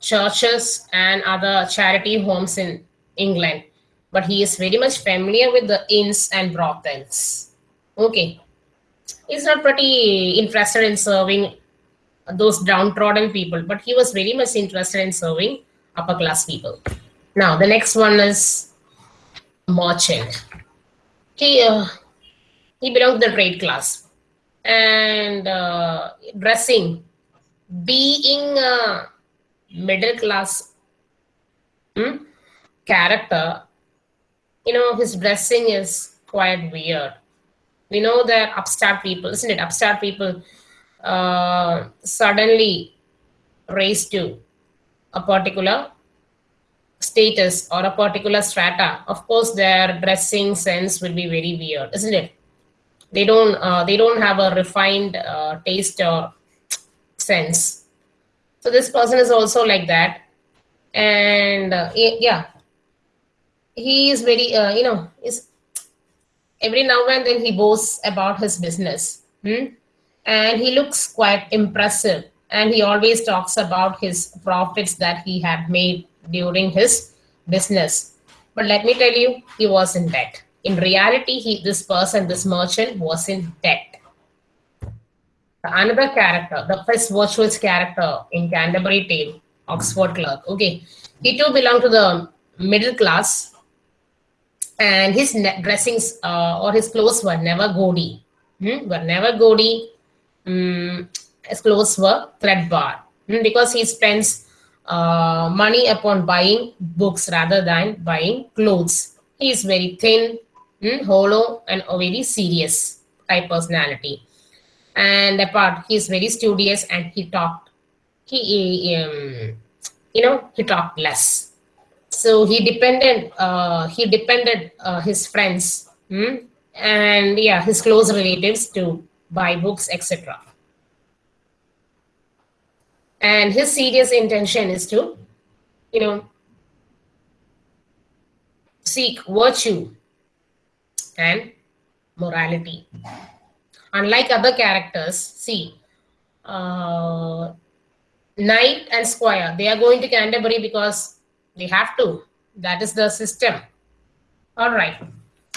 churches and other charity homes in England, but he is very much familiar with the inns and brothels. Okay. He's not pretty interested in serving those downtrodden people, but he was very much interested in serving upper class people. Now, the next one is merchant. He, uh, he belonged to the trade class and uh, dressing being a middle class hmm, character you know his dressing is quite weird. We know that upstart people isn't it? Upstart people uh, suddenly raised to a particular status or a particular strata. Of course their dressing sense will be very weird isn't it? They don't uh, they don't have a refined uh, taste or sense. So this person is also like that. And uh, yeah he is very uh, you know is every now and then he boasts about his business hmm? and he looks quite impressive. And he always talks about his profits that he had made during his business. But let me tell you he was in debt. In reality he this person this merchant was in debt. Another character the first virtuous character in canterbury tale oxford clerk. Okay. He too belonged to the middle class and his dressings uh, or his clothes were never gaudy hmm? were never gaudy mm, his clothes were threadbare. Hmm, because he spends uh, money upon buying books rather than buying clothes. He is very thin hmm, hollow and a very serious type personality. And apart he's very studious and he talked he um, you know he talked less so he depended uh, he depended uh, his friends hmm, and yeah his close relatives to buy books etc and his serious intention is to you know seek virtue and morality. Unlike other characters see uh, knight and squire they are going to canterbury because they have to. That is the system. All right.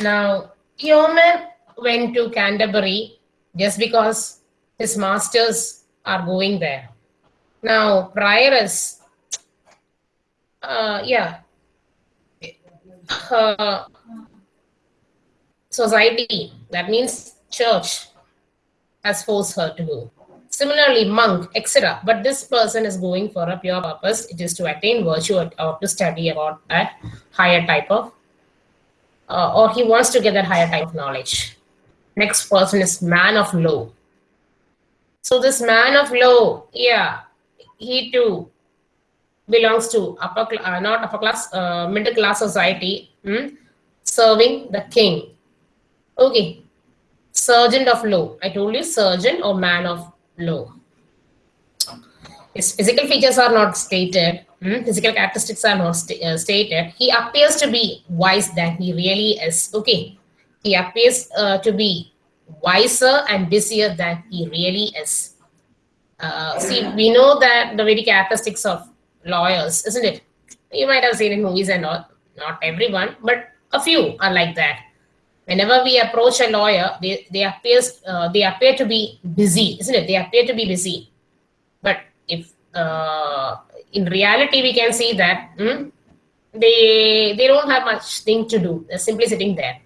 Now yeoman went to canterbury just because his masters are going there. Now prioress uh, yeah her society that means church has forced her to go. Similarly, monk, etc. But this person is going for a pure purpose. It is to attain virtue or, or to study about that higher type of, uh, or he wants to get that higher type of knowledge. Next person is man of law. So this man of law, yeah, he too belongs to upper, uh, not upper class, uh, middle class society, hmm, serving the king. Okay, sergeant of law. I told you sergeant or man of law. His physical features are not stated. hmm, Physical characteristics are not sta- uh, stated. He appears to be wise than he really is. Okay. He appears uh, to be wiser and busier than he really is. Uh, see, we know that the very characteristics of lawyers, isn't it? You might have seen in movies and all. Not everyone, but a few are like that whenever we approach a lawyer they they appears uh, they appear to be busy isn't it? They appear to be busy. But if uh, in reality we can see that hmm, they they don't have much thing to do. They're simply sitting there.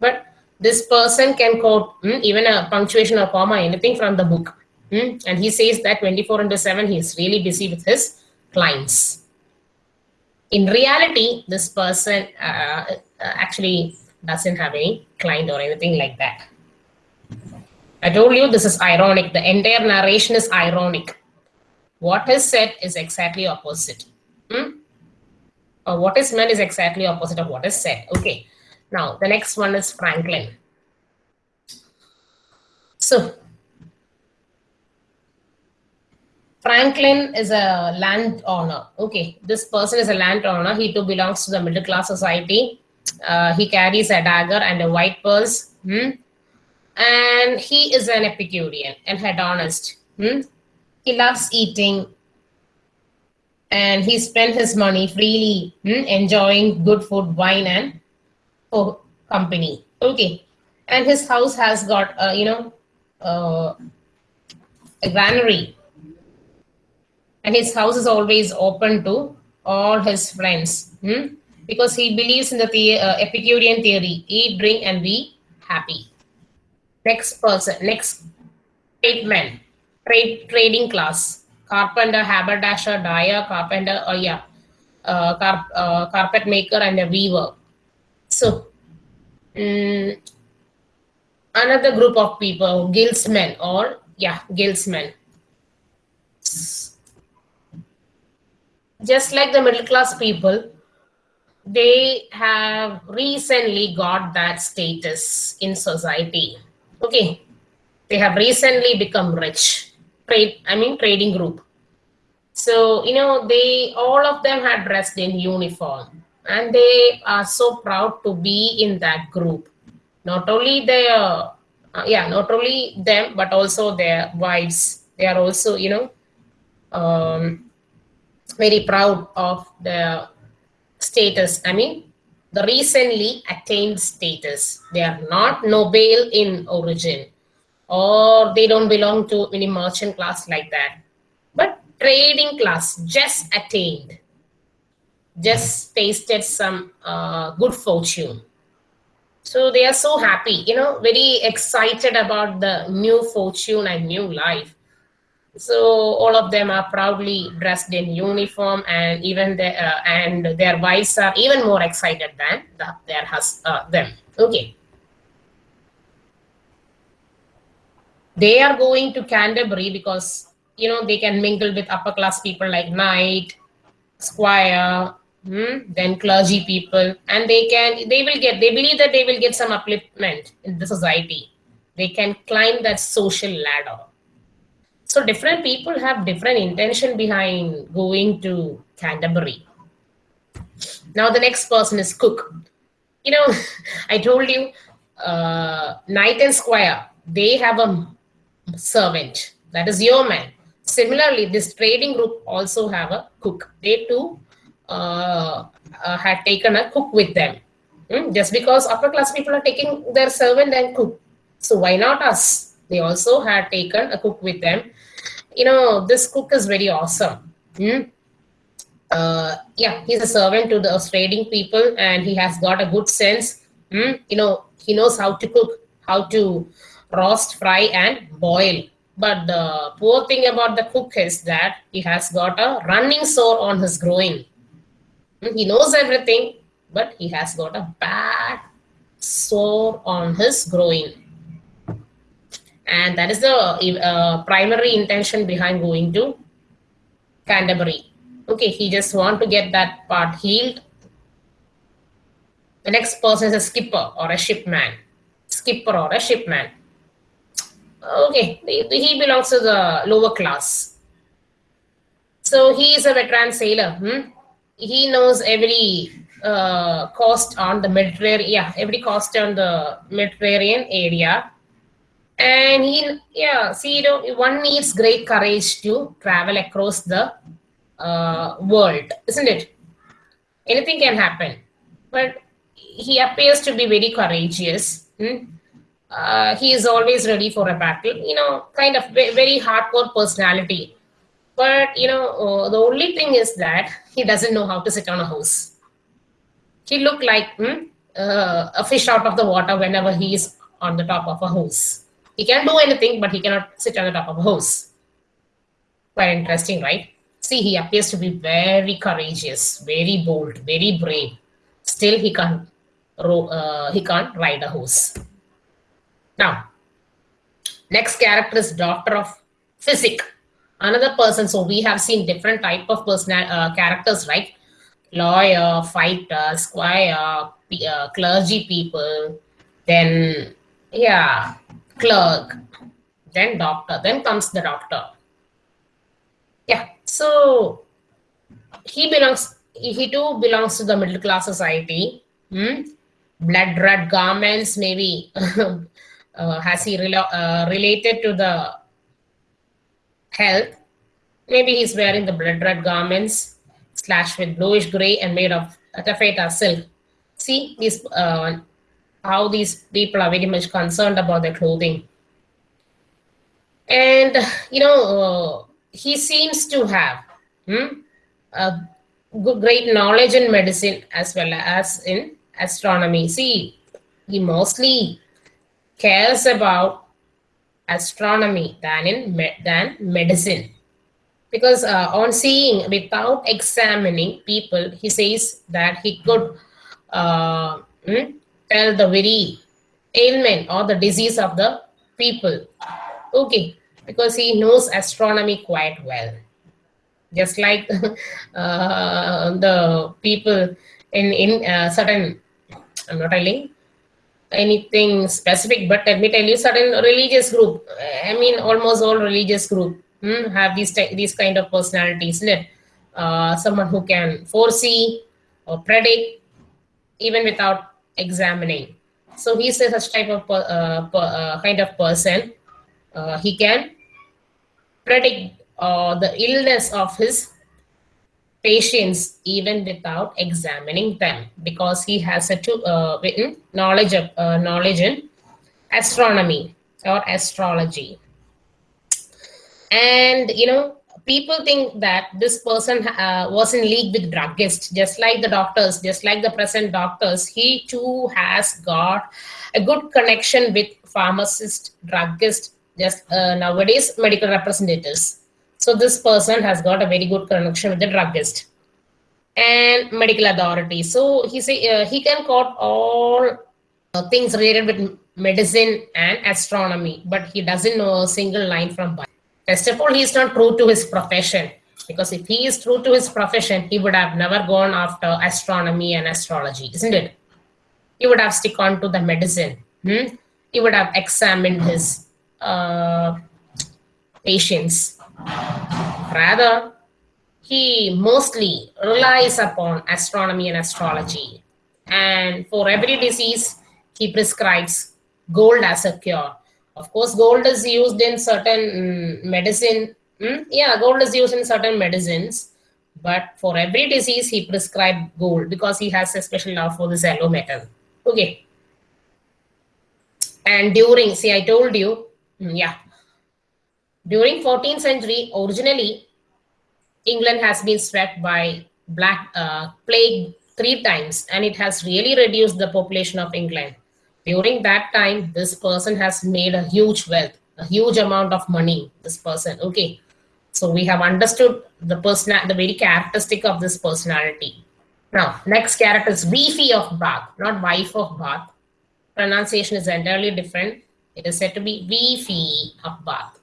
But this person can quote hmm, even a punctuation or comma anything from the book hmm, and he says that 24 into 7 he is really busy with his clients. In reality this person uh, uh, actually doesn't have any client or anything like that. I told you this is ironic. The entire narration is ironic. What is said is exactly opposite. Hmm? Uh, what is meant is exactly opposite of what is said. Okay. Now the next one is Franklin. So Franklin is a landowner. Okay, this person is a landowner. He too belongs to the middle class society. Uh, he carries a dagger and a white purse. Hmm? And he is an Epicurean and hedonist. Hmm? He loves eating and he spent his money freely hmm? enjoying good food, wine, and oh, company. Okay. And his house has got, uh, you know, uh, a granary and his house is always open to all his friends hmm? Because he believes in the, the uh, Epicurean theory eat, drink, and be happy. Next person, next tradesman, trade, trading class, carpenter, haberdasher, dyer, carpenter, oh yeah, uh, uh, carpet maker, and a weaver. So, um, another group of people, guildsmen, or yeah, guildsmen just like the middle class people, they have recently got that status in society. Okay, they have recently become rich. Trade, I mean, trading group. So you know, they all of them had dressed in uniform, and they are so proud to be in that group. Not only their, uh, yeah, not only them, but also their wives. They are also, you know, um, very proud of the status. I mean, the recently attained status. They are not noble in origin or they don't belong to any merchant class like that. But trading class just attained, just tasted some uh, good fortune. So they are so happy, you know, very excited about the new fortune and new life. So all of them are proudly dressed in uniform, and even their uh, and their wives are even more excited than the, their hus uh, them. Okay. They are going to Canterbury because you know they can mingle with upper class people like knight, squire, hmm, then clergy people, and they can they will get they believe that they will get some upliftment in the society. They can climb that social ladder so different people have different intention behind going to Canterbury. Now the next person is Cook. You know, I told you, uh, Knight and Squire, they have a servant. That is yeoman. Similarly, this trading group also have a cook. They too uh, uh, had taken a cook with them. Hmm? Just because upper class people are taking their servant and cook. So why not us? They also had taken a cook with them you know, this cook is very awesome. Hmm? Uh, yeah, he's a servant to the trading people and he has got a good sense. Hmm? You know, he knows how to cook, how to roast, fry, and boil. But the poor thing about the cook is that he has got a running sore on his groin. Hmm? He knows everything, but he has got a bad sore on his groin and that is the uh, primary intention behind going to Canterbury. Okay, he just want to get that part healed. The next person is a skipper or a shipman. Skipper or a shipman. Okay, he belongs to the lower class. So he is a veteran sailor. Hmm? He knows every uh, coast on the Mediterranean, yeah, every coast on the Mediterranean area and he yeah see you know one needs great courage to travel across the uh, world isn't it? Anything can happen. But he appears to be very courageous. Hmm? uh, he is always ready for a battle. You know kind of very hardcore personality. But you know uh, the only thing is that he doesn't know how to sit on a horse. He look like hmm, uh, a fish out of the water whenever he is on the top of a horse he can do anything, but he cannot sit on the top of a horse. Quite interesting, right? See, he appears to be very courageous, very bold, very brave. Still, he can't, uh, he can't ride a horse. Now, next character is Doctor of Physic. Another person. So we have seen different type of personal uh, characters, right? lawyer, fighter, squire, uh, clergy people, then, yeah, clerk, then doctor, then comes the doctor. Yeah, so he belongs, he too belongs to the middle class society. Hmm? Blood red garments, maybe. uh, has he uh, related to the health? Maybe he's wearing the blood red garments slashed with bluish gray and made of taffeta silk. See these uh, how these people are very much concerned about their clothing. And you know, uh, he seems to have hmm, a good, great knowledge in medicine as well as in astronomy. See, he mostly cares about astronomy than in me- than medicine because uh, on seeing without examining people he says that he could uh, hmm, tell the very ailment or the disease of the people okay because he knows astronomy quite well just like uh, the people in in uh, certain i'm not telling anything specific but let me tell you certain religious group i mean almost all religious group hmm, have these these kind of personalities? Uh, someone who can foresee or predict even without examining. So he's a such type of uh, uh, kind of person. Uh, he can predict uh, the illness of his patients even without examining them because he has a to, uh, written knowledge of uh, knowledge in astronomy or astrology. And you know people think that this person uh, was in league with druggists just like the doctors just like the present doctors he too has got a good connection with pharmacist druggist just uh, nowadays medical representatives. So this person has got a very good connection with the druggist and medical authority. So he say uh, he can quote all uh, things related with medicine and astronomy but he doesn't know a single line from Bible. First of all, he is not true to his profession because if he is true to his profession, he would have never gone after astronomy and astrology, isn't it? He would have stick on to the medicine. hmm? He would have examined his uh, patients. Rather, he mostly relies upon astronomy and astrology. And for every disease, he prescribes gold as a cure. Of course, gold is used in certain mm, medicine. mm, Yeah, gold is used in certain medicines. But for every disease, he prescribed gold because he has a special love for this yellow metal. Okay. And during, see, I told you, mm, yeah, during 14th century, originally, England has been swept by black uh, plague three times, and it has really reduced the population of England. During that time, this person has made a huge wealth, a huge amount of money. This person, okay. So we have understood the person, the very characteristic of this personality. Now, next character is Beefy of Bath, not wife of Bath. Pronunciation is entirely different. It is said to be Beefy of Bath.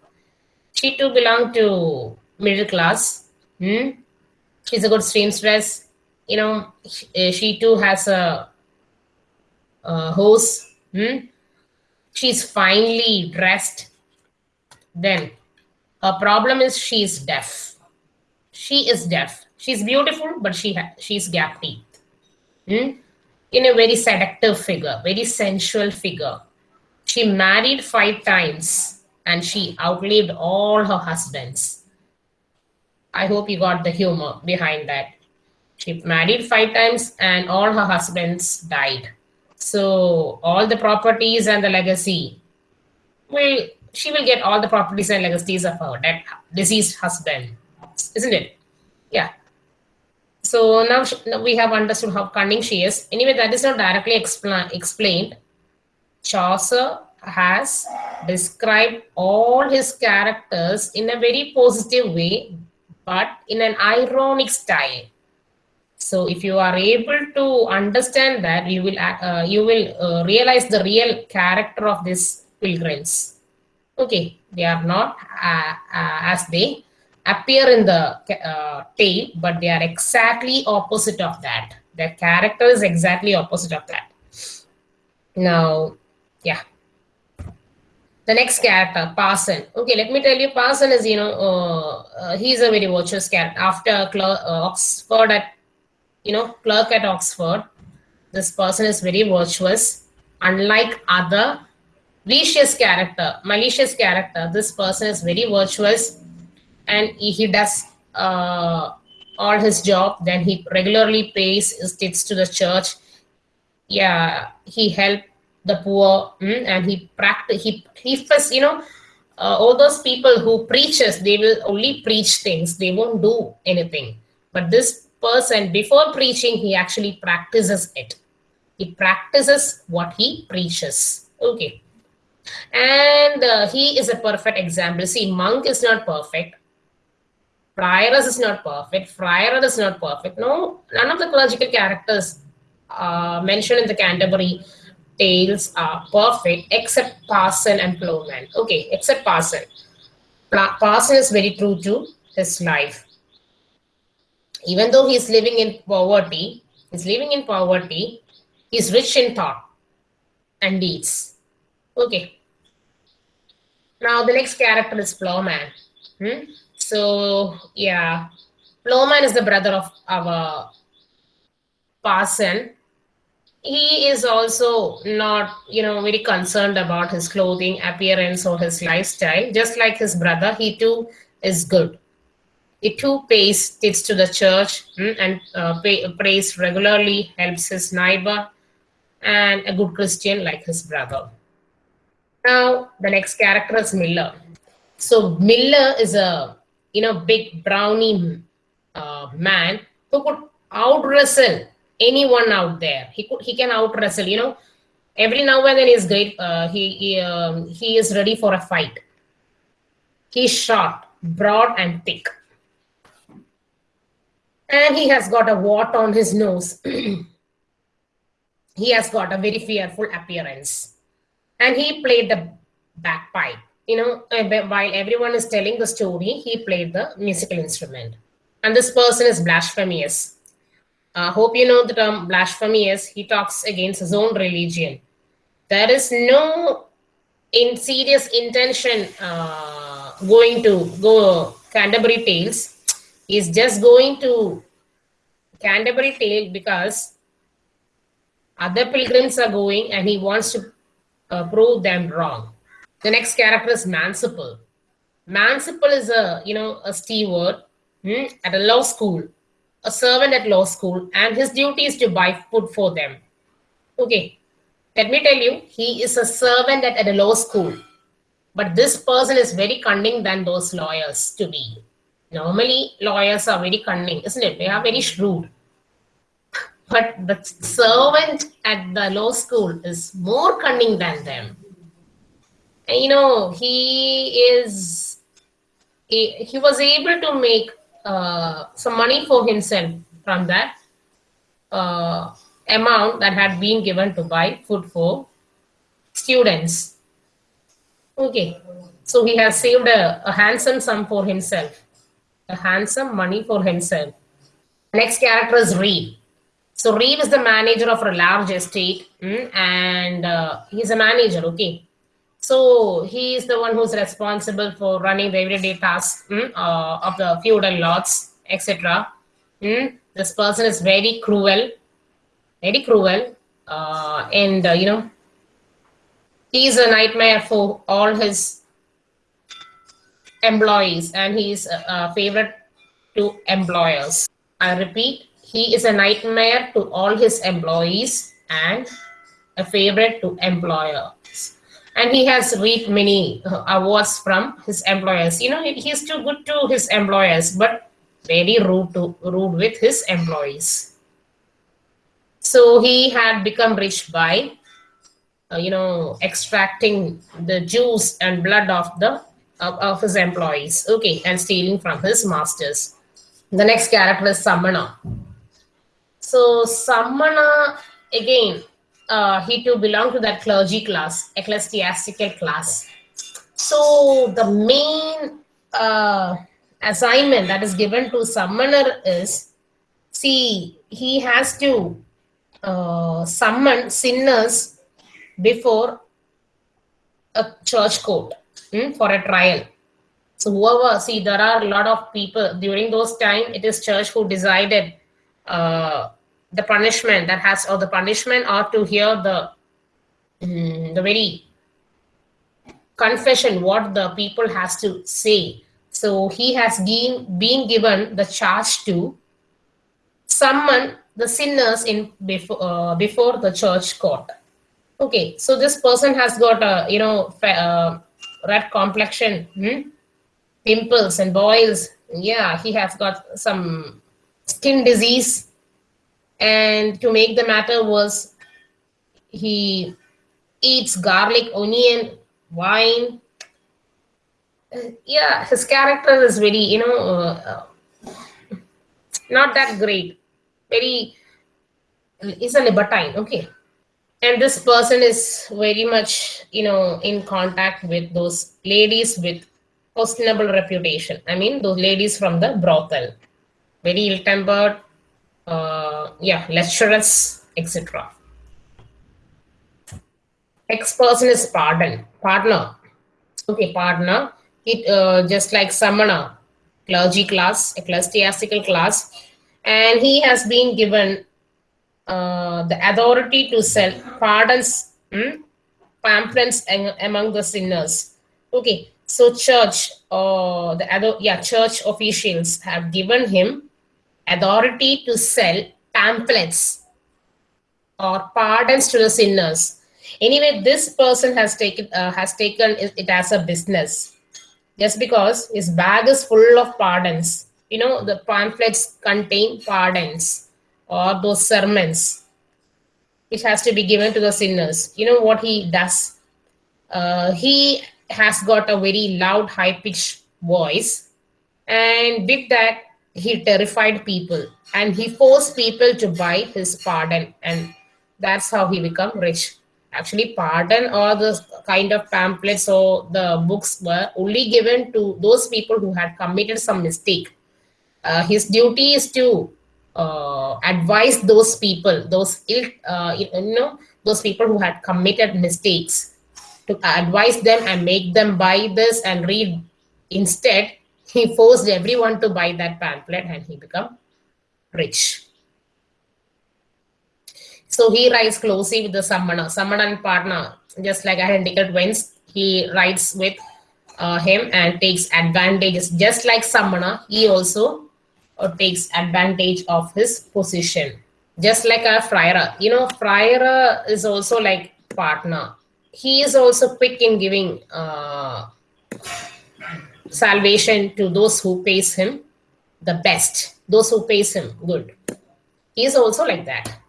She too belonged to middle class. Hmm? She's a good seamstress. You know, she, uh, she too has a, a. Hmm? She's finely dressed. Then her problem is she is deaf. She is deaf. She's beautiful, but she she's gap teeth. Hmm? In a very seductive figure, very sensual figure. She married five times and she outlived all her husbands. I hope you got the humor behind that. She married five times and all her husbands died. So all the properties and the legacy will she will get all the properties and legacies of her dead deceased husband, isn't it? Yeah. So now, sh- now we have understood how cunning she is. Anyway, that is not directly expla- explained. Chaucer has described all his characters in a very positive way, but in an ironic style. So if you are able to understand that, you will uh, you will uh, realize the real character of these pilgrims. Okay, they are not uh, uh, as they appear in the uh, tale, but they are exactly opposite of that. Their character is exactly opposite of that. Now, yeah. The next character, Parson. Okay, let me tell you, Parson is, you know, uh, uh, he's a very virtuous character. After uh, Oxford at, you know, clerk at Oxford, this person is very virtuous. Unlike other vicious character, malicious character, this person is very virtuous and he, does uh, all his job. Then he regularly pays his debts to the church. Yeah, he helped the poor mm, and he practice he he first you know uh, all those people who preaches they will only preach things they won't do anything but this person before preaching he actually practices it. He practices what he preaches. Okay. And uh, he is a perfect example. See monk is not perfect. Prioress is not perfect. Friar is not perfect. No none of the clerical characters uh, mentioned in the canterbury tales are perfect except parson and plowman. Okay except parson. Pa- parson is very true to his life even though he's living in poverty he's living in poverty he's rich in thought and deeds. Okay. Now the next character is plowman. Hmm? so yeah. Plowman is the brother of our parson. He is also not you know very concerned about his clothing appearance or his lifestyle. Just like his brother he too is good he too pays it to the church mm, and uh, pay, prays regularly helps his neighbor and a good christian like his brother. Now the next character is miller. So miller is a you know big brownie uh, man who could out wrestle anyone out there. He could he can out wrestle you know. Every now and then he's great uh, he he, um, he is ready for a fight. He's short broad and thick and he has got a wart on his nose he has got a very fearful appearance and he played the bagpipe you know uh, while everyone is telling the story he played the musical instrument and this person is blasphemous uh, hope you know the term blasphemous. He talks against his own religion. There is no in serious intention uh, going to go Canterbury Tales. He's just going to Canterbury Tale because other pilgrims are going and he wants to uh, prove them wrong. The next character is Manciple. Manciple is a you know a steward hmm, at a law school a servant at law school and his duty is to buy food for them. Okay, let me tell you, he is a servant at, at a law school. But this person is very cunning than those lawyers to be. Normally, lawyers are very cunning, isn't it? They are very shrewd. But the servant at the law school is more cunning than them. And, you know, he is, he, he was able to make uh, some money for himself from that uh, amount that had been given to buy food for students. Okay, so he has saved a, a handsome sum for himself, handsome money for himself. Next character is Reeve. So Reeve is the manager of a large estate, mm, and uh, he's a manager. Okay, so he is the one who's responsible for running the everyday tasks mm, uh, of the feudal lords, etc. Mm, this person is very cruel, very cruel, uh, and uh, you know he's a nightmare for all his employees, and he is a, favorite to employers. I repeat, he is a nightmare to all his employees and a favorite to employers. and he has reaped many uh, awards from his employers you know he is too good to his employers but very rude to rude with his employees so he had become rich by uh, you know extracting the juice and blood of the of, of his employees. Okay and stealing from his masters. The next character is summoner. So summoner again uh, he too belonged to that clergy class, ecclesiastical class. So the main uh, assignment that is given to summoner is see, he has to uh, summon sinners before a church court hmm, for a trial. So whoever, see, there are a lot of people during those time. It is church who decided uh, the punishment that has, or the punishment, or to hear the mm, the very confession what the people has to say. So he has been been given the charge to summon the sinners in before uh, before the church court. Okay, so this person has got a you know uh, red complexion. Hmm? pimples and boils. Yeah, he has got some skin disease. And to make the matter worse, he eats garlic, onion, wine. Yeah, his character is very, you know, uh, uh, not that great. Very, he's a libertine, okay. And this person is very much, you know, in contact with those ladies with questionable reputation. I mean, those ladies from the brothel, very ill-tempered, uh, yeah, lecherous, etc. Next person is pardon, pardoner. Okay, pardoner. It uh, just like summoner, clergy class, ecclesiastical class, and he has been given uh, the authority to sell pardons, hmm, pamphlets among the sinners. Okay, so church or uh, the other yeah church officials have given him authority to sell pamphlets or pardons to the sinners. Anyway this person has taken uh, has taken it as a business. Just because his bag is full of pardons. You know the pamphlets contain pardons or those sermons which has to be given to the sinners you know what he does uh, he has got a very loud, high pitched voice. And with that, he terrified people and he forced people to buy his pardon. And that's how he become rich. Actually, pardon or the kind of pamphlets or the books were only given to those people who had committed some mistake. Uh, his duty is to uh, advise those people, those ill, uh, you know, those people who had committed mistakes to advise them and make them buy this and read. Instead, he forced everyone to buy that pamphlet and he became rich. So he writes closely with the Summoner, Summoner and pardoner, just like identical twins. He writes with uh, him and takes advantages, just like Summoner. He also uh, takes advantage of his position, just like a friar. You know, friar is also like pardoner he is also quick in giving uh, salvation to those who pays him the best, those who pays him good. He is also like that.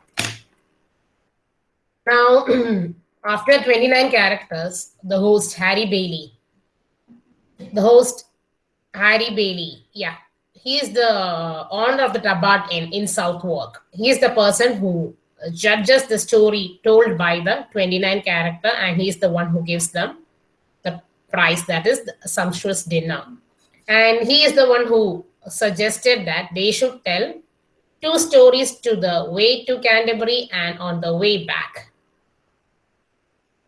Now, after 29 characters, the host, Harry Bailey, the host, Harry Bailey, yeah, he is the owner of the Tabard Inn in Southwark. He is the person who judges the story told by the 29 character and he's the one who gives them the prize that is the sumptuous dinner. And he is the one who suggested that they should tell two stories to the way to canterbury and on the way back.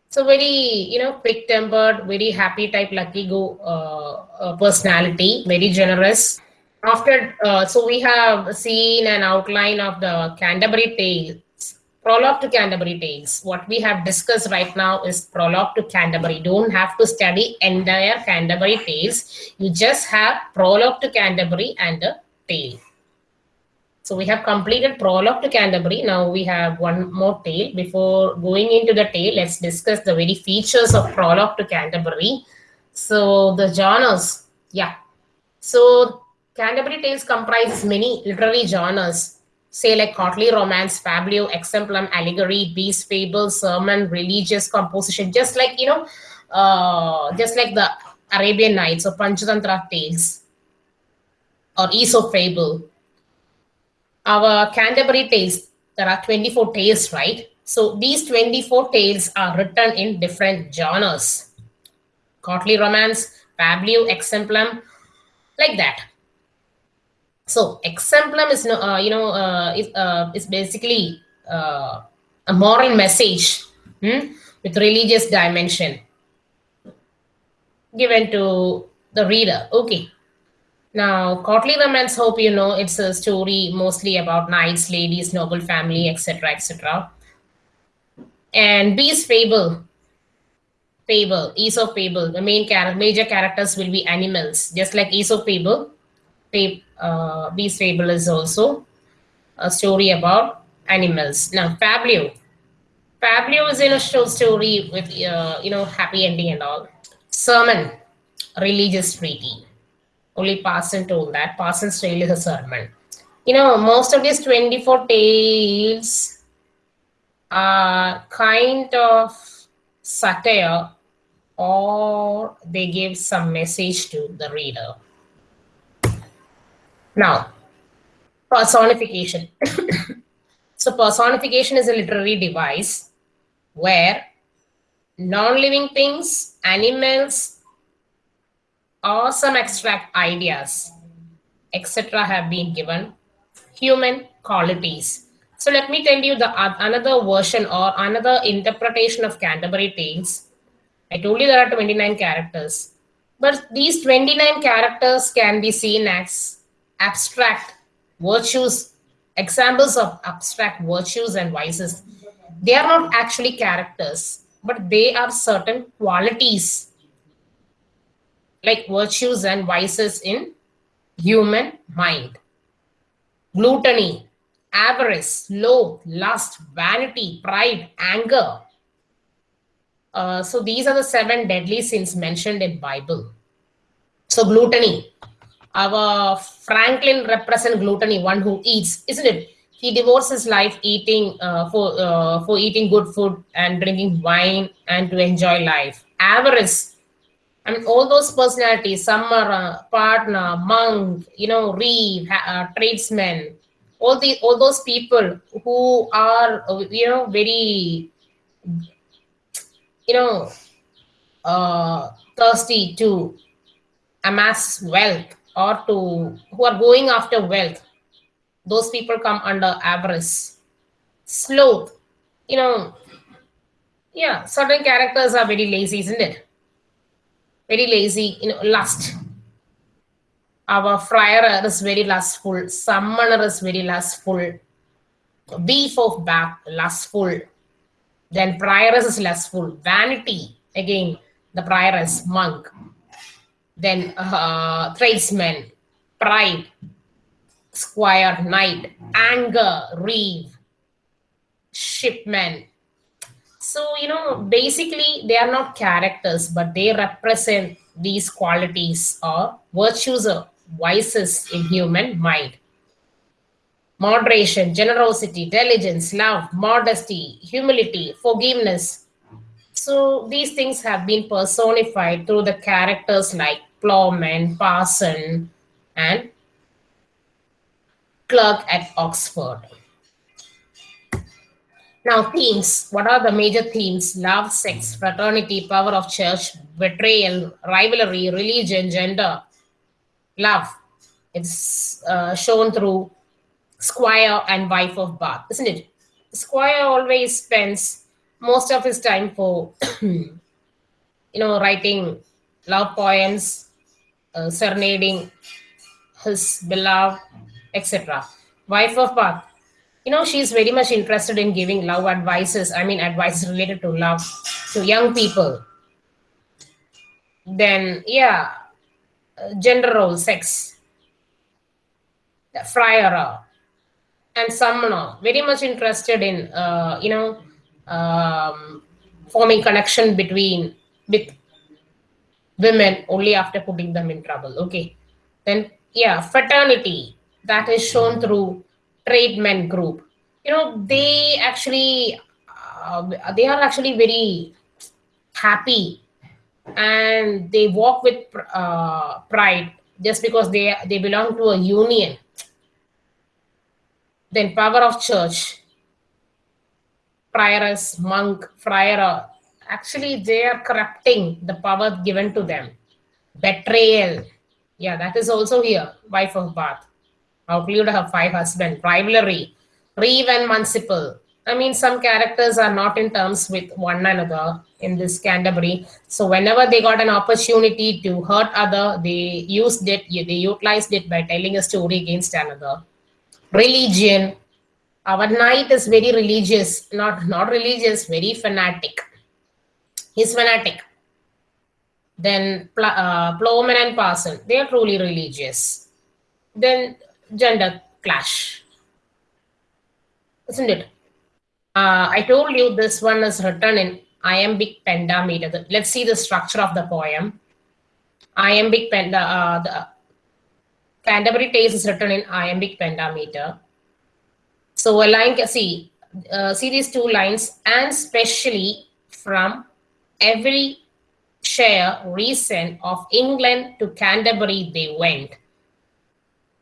So very you know quick tempered very happy type lucky go uh, uh, personality very generous after uh, so we have seen an outline of the canterbury tales prologue to Canterbury Tales. What we have discussed right now is prologue to Canterbury. Don't have to study entire Canterbury Tales. You just have prologue to Canterbury and the tale. So we have completed prologue to Canterbury. Now we have one more tale. Before going into the tale, let's discuss the very features of prologue to Canterbury. So the genres, yeah. So Canterbury Tales comprises many literary genres say like courtly romance, fabliau, exemplum, allegory, beast, fable, sermon, religious composition, just like, you know, uh, just like the Arabian Nights or Panchatantra tales or Aesop fable. Our Canterbury tales, there are 24 tales, right? So these 24 tales are written in different genres. Courtly romance, fabliau, exemplum, like that. So exemplum is no, uh, you know, uh, is, uh, is basically a moral message hmm, with religious dimension given to the reader. Okay. Now, Courtly Romance, hope you know, it's a story mostly about knights, ladies, noble family, etc., etc. And Beast Fable, Fable, Aesop Fable, the main character, major characters will be animals, just like Aesop Fable. Fab- uh, Beast Fable is also a story about animals. Now, Fabliau, fabliau is in a short story with uh, you know happy ending and all. Sermon, religious treaty. Only Parson told that. Parson's tale is a sermon. You know, most of these 24 tales are kind of satire or they give some message to the reader. Now, personification. so, personification is a literary device where non living things, animals, or some abstract ideas, etc., have been given human qualities. So, let me tell you the oth- another version or another interpretation of Canterbury Tales. I told you there are 29 characters, but these 29 characters can be seen as abstract virtues, examples of abstract virtues and vices. They are not actually characters, but they are certain qualities like virtues and vices in human mind. Gluttony, avarice, sloth, lust, vanity, pride, anger. Uh, so these are the seven deadly sins mentioned in Bible. So gluttony, our Franklin represent gluttony, one who eats, isn't it? He devotes his life eating uh, for uh, for eating good food and drinking wine and to enjoy life. Avarice, I mean, all those personalities, some are uh, pardoner, monk, you know, reeve, uh, tradesmen, all the all those people who are, uh, you know, very, you know, uh, thirsty to amass wealth or to who are going after wealth. Those people come under avarice. Sloth, you know, yeah, certain characters are very lazy, isn't it? very lazy, you know, lust. Our friar is very lustful, summoner is very lustful, beef of back, lustful. Then prioress is lustful, vanity, again, the prioress, monk. Then uh, tradesman, pride, squire, knight, anger, reeve, shipman, so, you know, basically, they are not characters, but they represent these qualities or virtues or vices in human mind. Moderation, generosity, diligence, love, modesty, humility, forgiveness. So, these things have been personified through the characters like plowman, parson, and clerk at Oxford. Now, themes. What are the major themes? Love, sex, fraternity, power of church, betrayal, rivalry, religion, gender. Love. It's uh, shown through squire and wife of Bath, isn't it? Squire always spends most of his time for, you know, writing love poems, uh, serenading his beloved, etc. Wife of Bath you know she's very much interested in giving love advices i mean advices related to love to young people. Then yeah uh, gender role sex. The friar uh, and summoner very much interested in uh, you know um, forming connection between with women only after putting them in trouble okay? Then yeah fraternity that is shown through trade men group. You know they actually uh, they are actually very happy and they walk with uh, pride just because they they belong to a union. Then power of church prioress monk friar actually they are corrupting the power given to them betrayal yeah that is also here wife of bath outlived her five husbands, rivalry, Reeve. I mean, some characters are not in terms with one another in this Canterbury. So whenever they got an opportunity to hurt other, they used it, they utilized it by telling a story against another. Religion. Our knight is very religious, not not religious, very fanatic. He's fanatic. Then uh, Plowman and Parson, they are truly religious. Then gender clash, isn't it? Uh, I told you this one is written in iambic pentameter. Let's see the structure of the poem. Iambic penta, uh, the Canterbury Tales is written in iambic pentameter. So a line, see, uh, see these two lines, and especially from every share reason of England to Canterbury they went.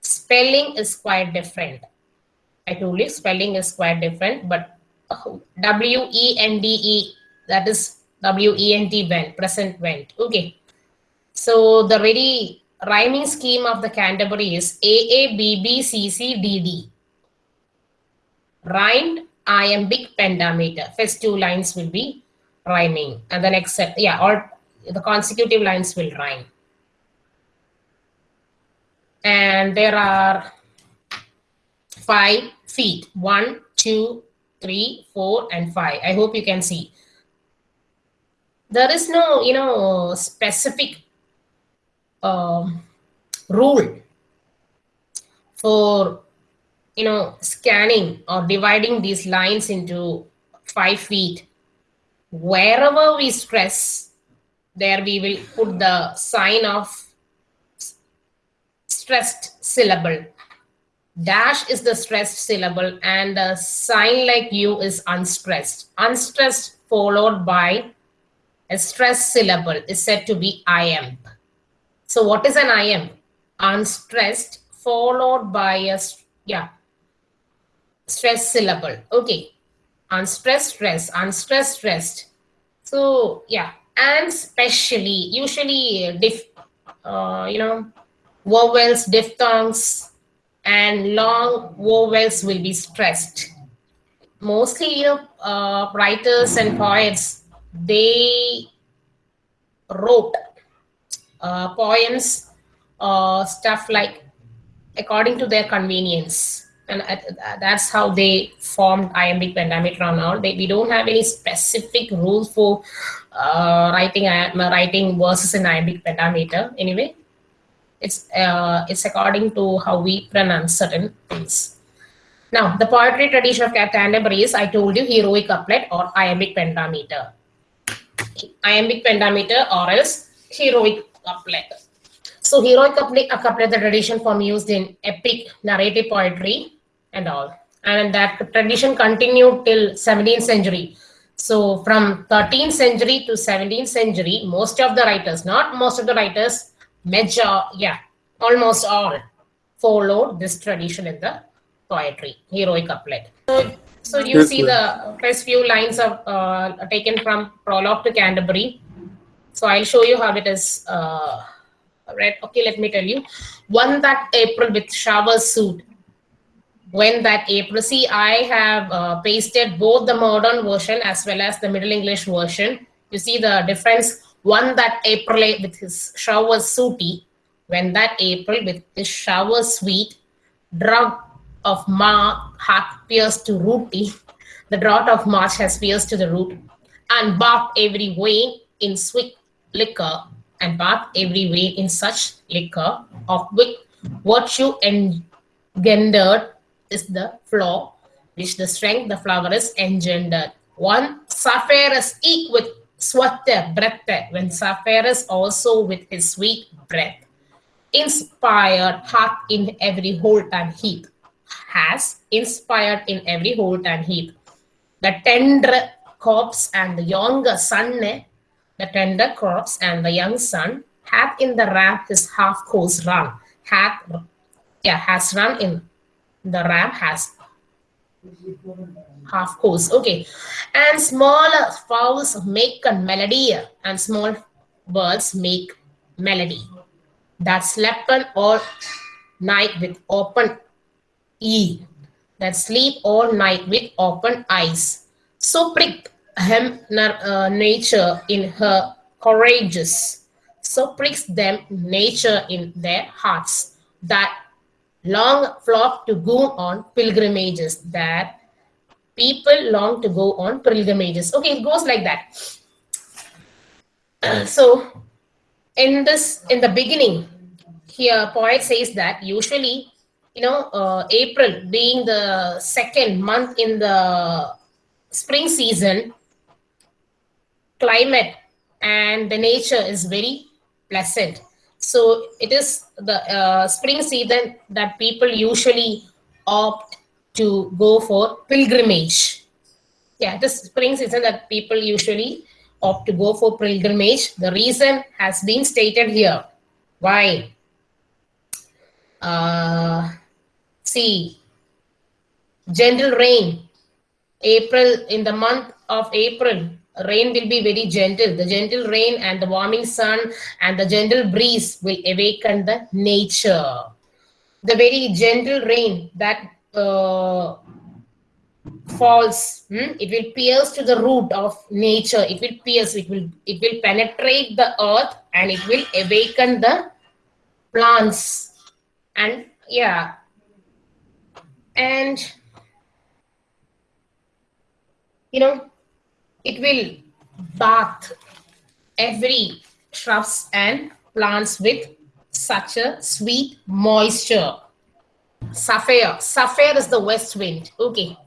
Spelling is quite different. I told you spelling is quite different, but W-E-N-D-E, that is W-E-N-T went, present went. Okay. So the very rhyming scheme of the Canterbury is A-A-B-B-C-C-D-D. Rhymed iambic pentameter. First two lines will be rhyming and the next set, yeah, all the consecutive lines will rhyme. And there are five feet, one, two, three, four, and five. I hope you can see. There is no, you know, specific uh, rule for, you know, scanning or dividing these lines into five feet. Wherever we stress, there we will put the sign of stressed syllable Dash is the stressed syllable and the sign like U is unstressed. Unstressed followed by a stressed syllable is said to be iamb. So what is an iamb? Unstressed followed by a, yeah, stressed syllable. Okay. Unstressed, stress, unstressed, stressed. So yeah, and specially, usually diff, uh, you know, vowels, diphthongs, and long vowels will be stressed. Mostly, you know, uh, writers and poets, they wrote uh, poems, uh, stuff like according to their convenience. And that's how they formed iambic pentameter all. They, we don't have any specific rules for uh, writing uh, writing verses in iambic pentameter. Anyway, it's uh, it's according to how we pronounce certain things. Now, the poetry tradition of Canterbury is, I told you, heroic couplet or iambic pentameter. Iambic pentameter or else heroic couplet. So heroic couplet, a couplet, the tradition form used in epic narrative poetry and all. And that tradition continued till 17th century. So from 13th century to 17th century, most of the writers, not most of the writers, major, yeah, almost all followed this tradition in the poetry, heroic couplet. So, so you yes, see the first few lines of uh, taken from prologue to Canterbury. So I'll show you how it is uh, read. Okay, let me tell you. One that April with showers suit. When that April, see, I have uh, pasted both the modern version as well as the Middle English version. You see the difference? One that April with his shower sooty, when that April with his shower sweet, drug of March hath pierced to rooty, the drought of March has pierced to the root, and bath every vein in sweet liquor, and bath every vein in such liquor, of which virtue engendered is the flaw, which the strength the flower is engendered. One Zephyr is eke with Swata breath, when is also with his sweet breath, inspired hath in every holt and heath, has inspired in every holt and heath. The tender corpse and the younger son, eh? the tender corpse and the young son, hath in the ram his half course run, hath, yeah, has run in the ram has half course. Okay. And smaller fowls make a melody and small birds make melody. That slept all night with open e that sleep all night with open eyes. So prick hem uh, nature in her courageous. So pricks them nature in their hearts that long flock to go on pilgrimages that people long to go on pilgrimages. Okay it goes like that. So in this in the beginning here poet says that usually you know uh, april being the second month in the spring season climate and the nature is very pleasant so it is the uh, spring season that people usually opt to go for pilgrimage yeah this spring season that people usually opt to go for pilgrimage. The reason has been stated here. Why? Uh, see, gentle rain. April, in the month of April, rain will be very gentle. The gentle rain and the warming sun and the gentle breeze will awaken the nature. The very gentle rain that uh, falls hmm? it will pierce to the root of nature it will pierce it will it will penetrate the earth and it will awaken the plants and yeah and you know it will bath every shrubs and plants with such a sweet moisture Zephyr Zephyr is the west wind okay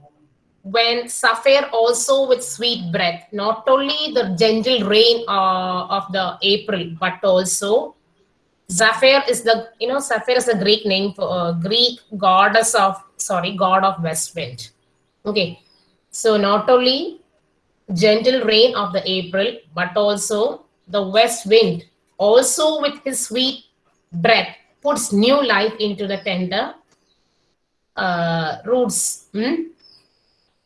when Zephyr also with sweet breath, not only the gentle rain uh, of the April, but also Zephyr is the, you know, Zephyr is the Greek name for uh, Greek goddess of, sorry, god of west wind. Okay. So not only gentle rain of the April, but also the west wind, also with his sweet breath, puts new life into the tender uh, roots. Hmm?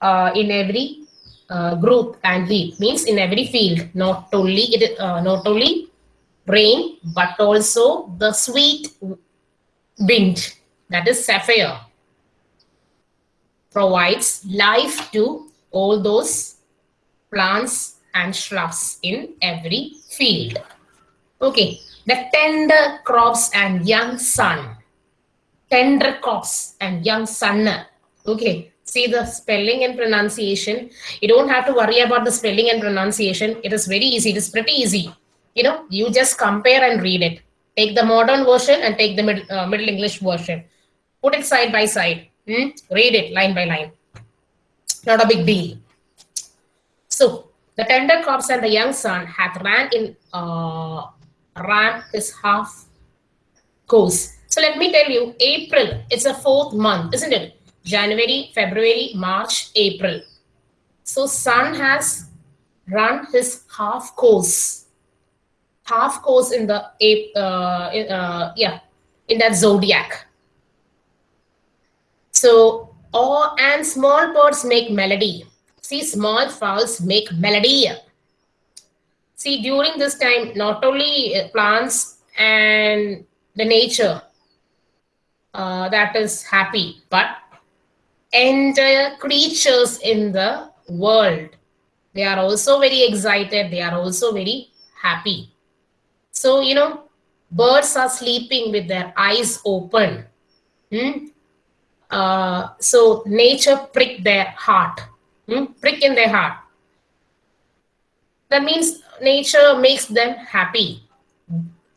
uh, in every uh, group and heat means in every field not only it uh, not only rain but also the sweet wind that is Zephyr provides life to all those plants and shrubs in every field okay the tender crops and young sun tender crops and young sun okay see the spelling and pronunciation. You don't have to worry about the spelling and pronunciation. It is very easy. It is pretty easy. You know, you just compare and read it. Take the modern version and take the mid, uh, Middle English version. Put it side by side. Hmm? Read it line by line. Not a big deal. So, the tender crops and the young son hath ran in uh, ran his half course. So let me tell you, April, it's a fourth month, isn't it? January, February, March, April. So Sun has run his half course, half course in the uh, uh, yeah in that zodiac. So all and small birds make melody. See, small fowls make melody. See, during this time, not only uh, plants and the nature uh, that is happy, but entire creatures in the world. They are also very excited. They are also very happy. So, you know, birds are sleeping with their eyes open. Hmm? Uh, so nature prick their heart, hmm? prick in their heart. That means nature makes them happy.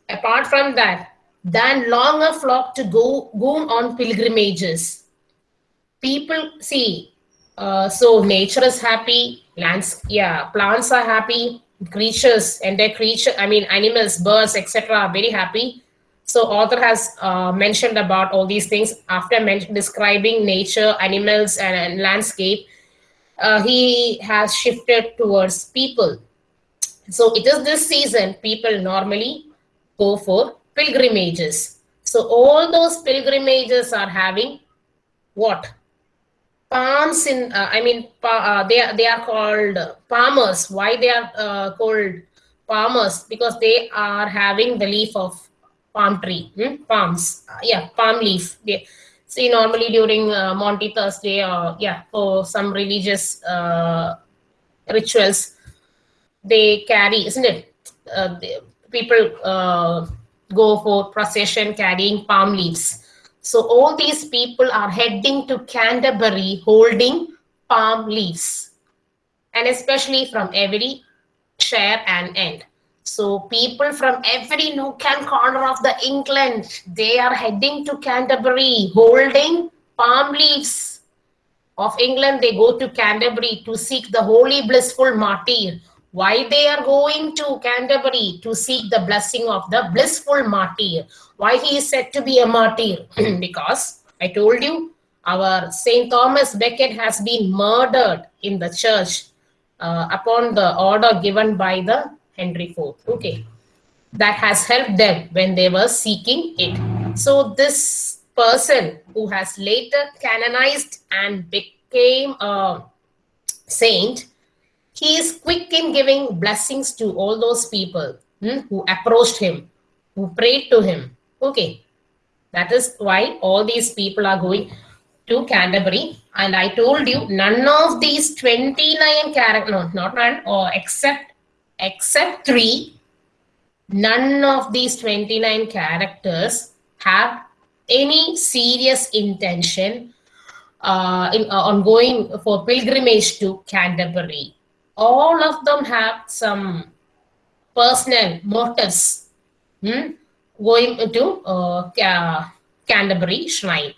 Apart from that, then longer flock to go, go on pilgrimages people see uh, so nature is happy lands yeah plants are happy creatures and their creature i mean animals birds etc are very happy so author has uh, mentioned about all these things after describing nature animals and, and landscape uh, he has shifted towards people. So it is this season people normally go for pilgrimages. So all those pilgrimages are having what? Palms in uh, i mean uh, they are they are called palmers. Why they are uh, called palmers? Because they are having the leaf of palm tree hmm? palms. Uh, yeah palm leaf. They, See, normally during uh, Maundy Thursday, or yeah, for some religious uh, rituals, they carry, isn't it? Uh, the, people uh, go for procession carrying palm leaves. So all these people are heading to Canterbury holding palm leaves, and especially from every share and end. So people from every nook and corner of the England, they are heading to Canterbury holding palm leaves of England. They go to Canterbury to seek the holy blissful martyr. Why they are going to Canterbury to seek the blessing of the blissful martyr? Why he is said to be a martyr? because I told you, our Saint Thomas Becket has been murdered in the church uh, upon the order given by the Henry IV. Okay, that has helped them when they were seeking it. So this person who has later canonized and became a saint, he is quick in giving blessings to all those people hmm, who approached him, who prayed to him. Okay, that is why all these people are going to Canterbury. And I told you, none of these 29 characters, no, not none, or except except three, none of these 29 characters have any serious intention uh, in, uh, on going for pilgrimage to Canterbury. All of them have some personal motives hmm, going to uh, Canterbury Shrine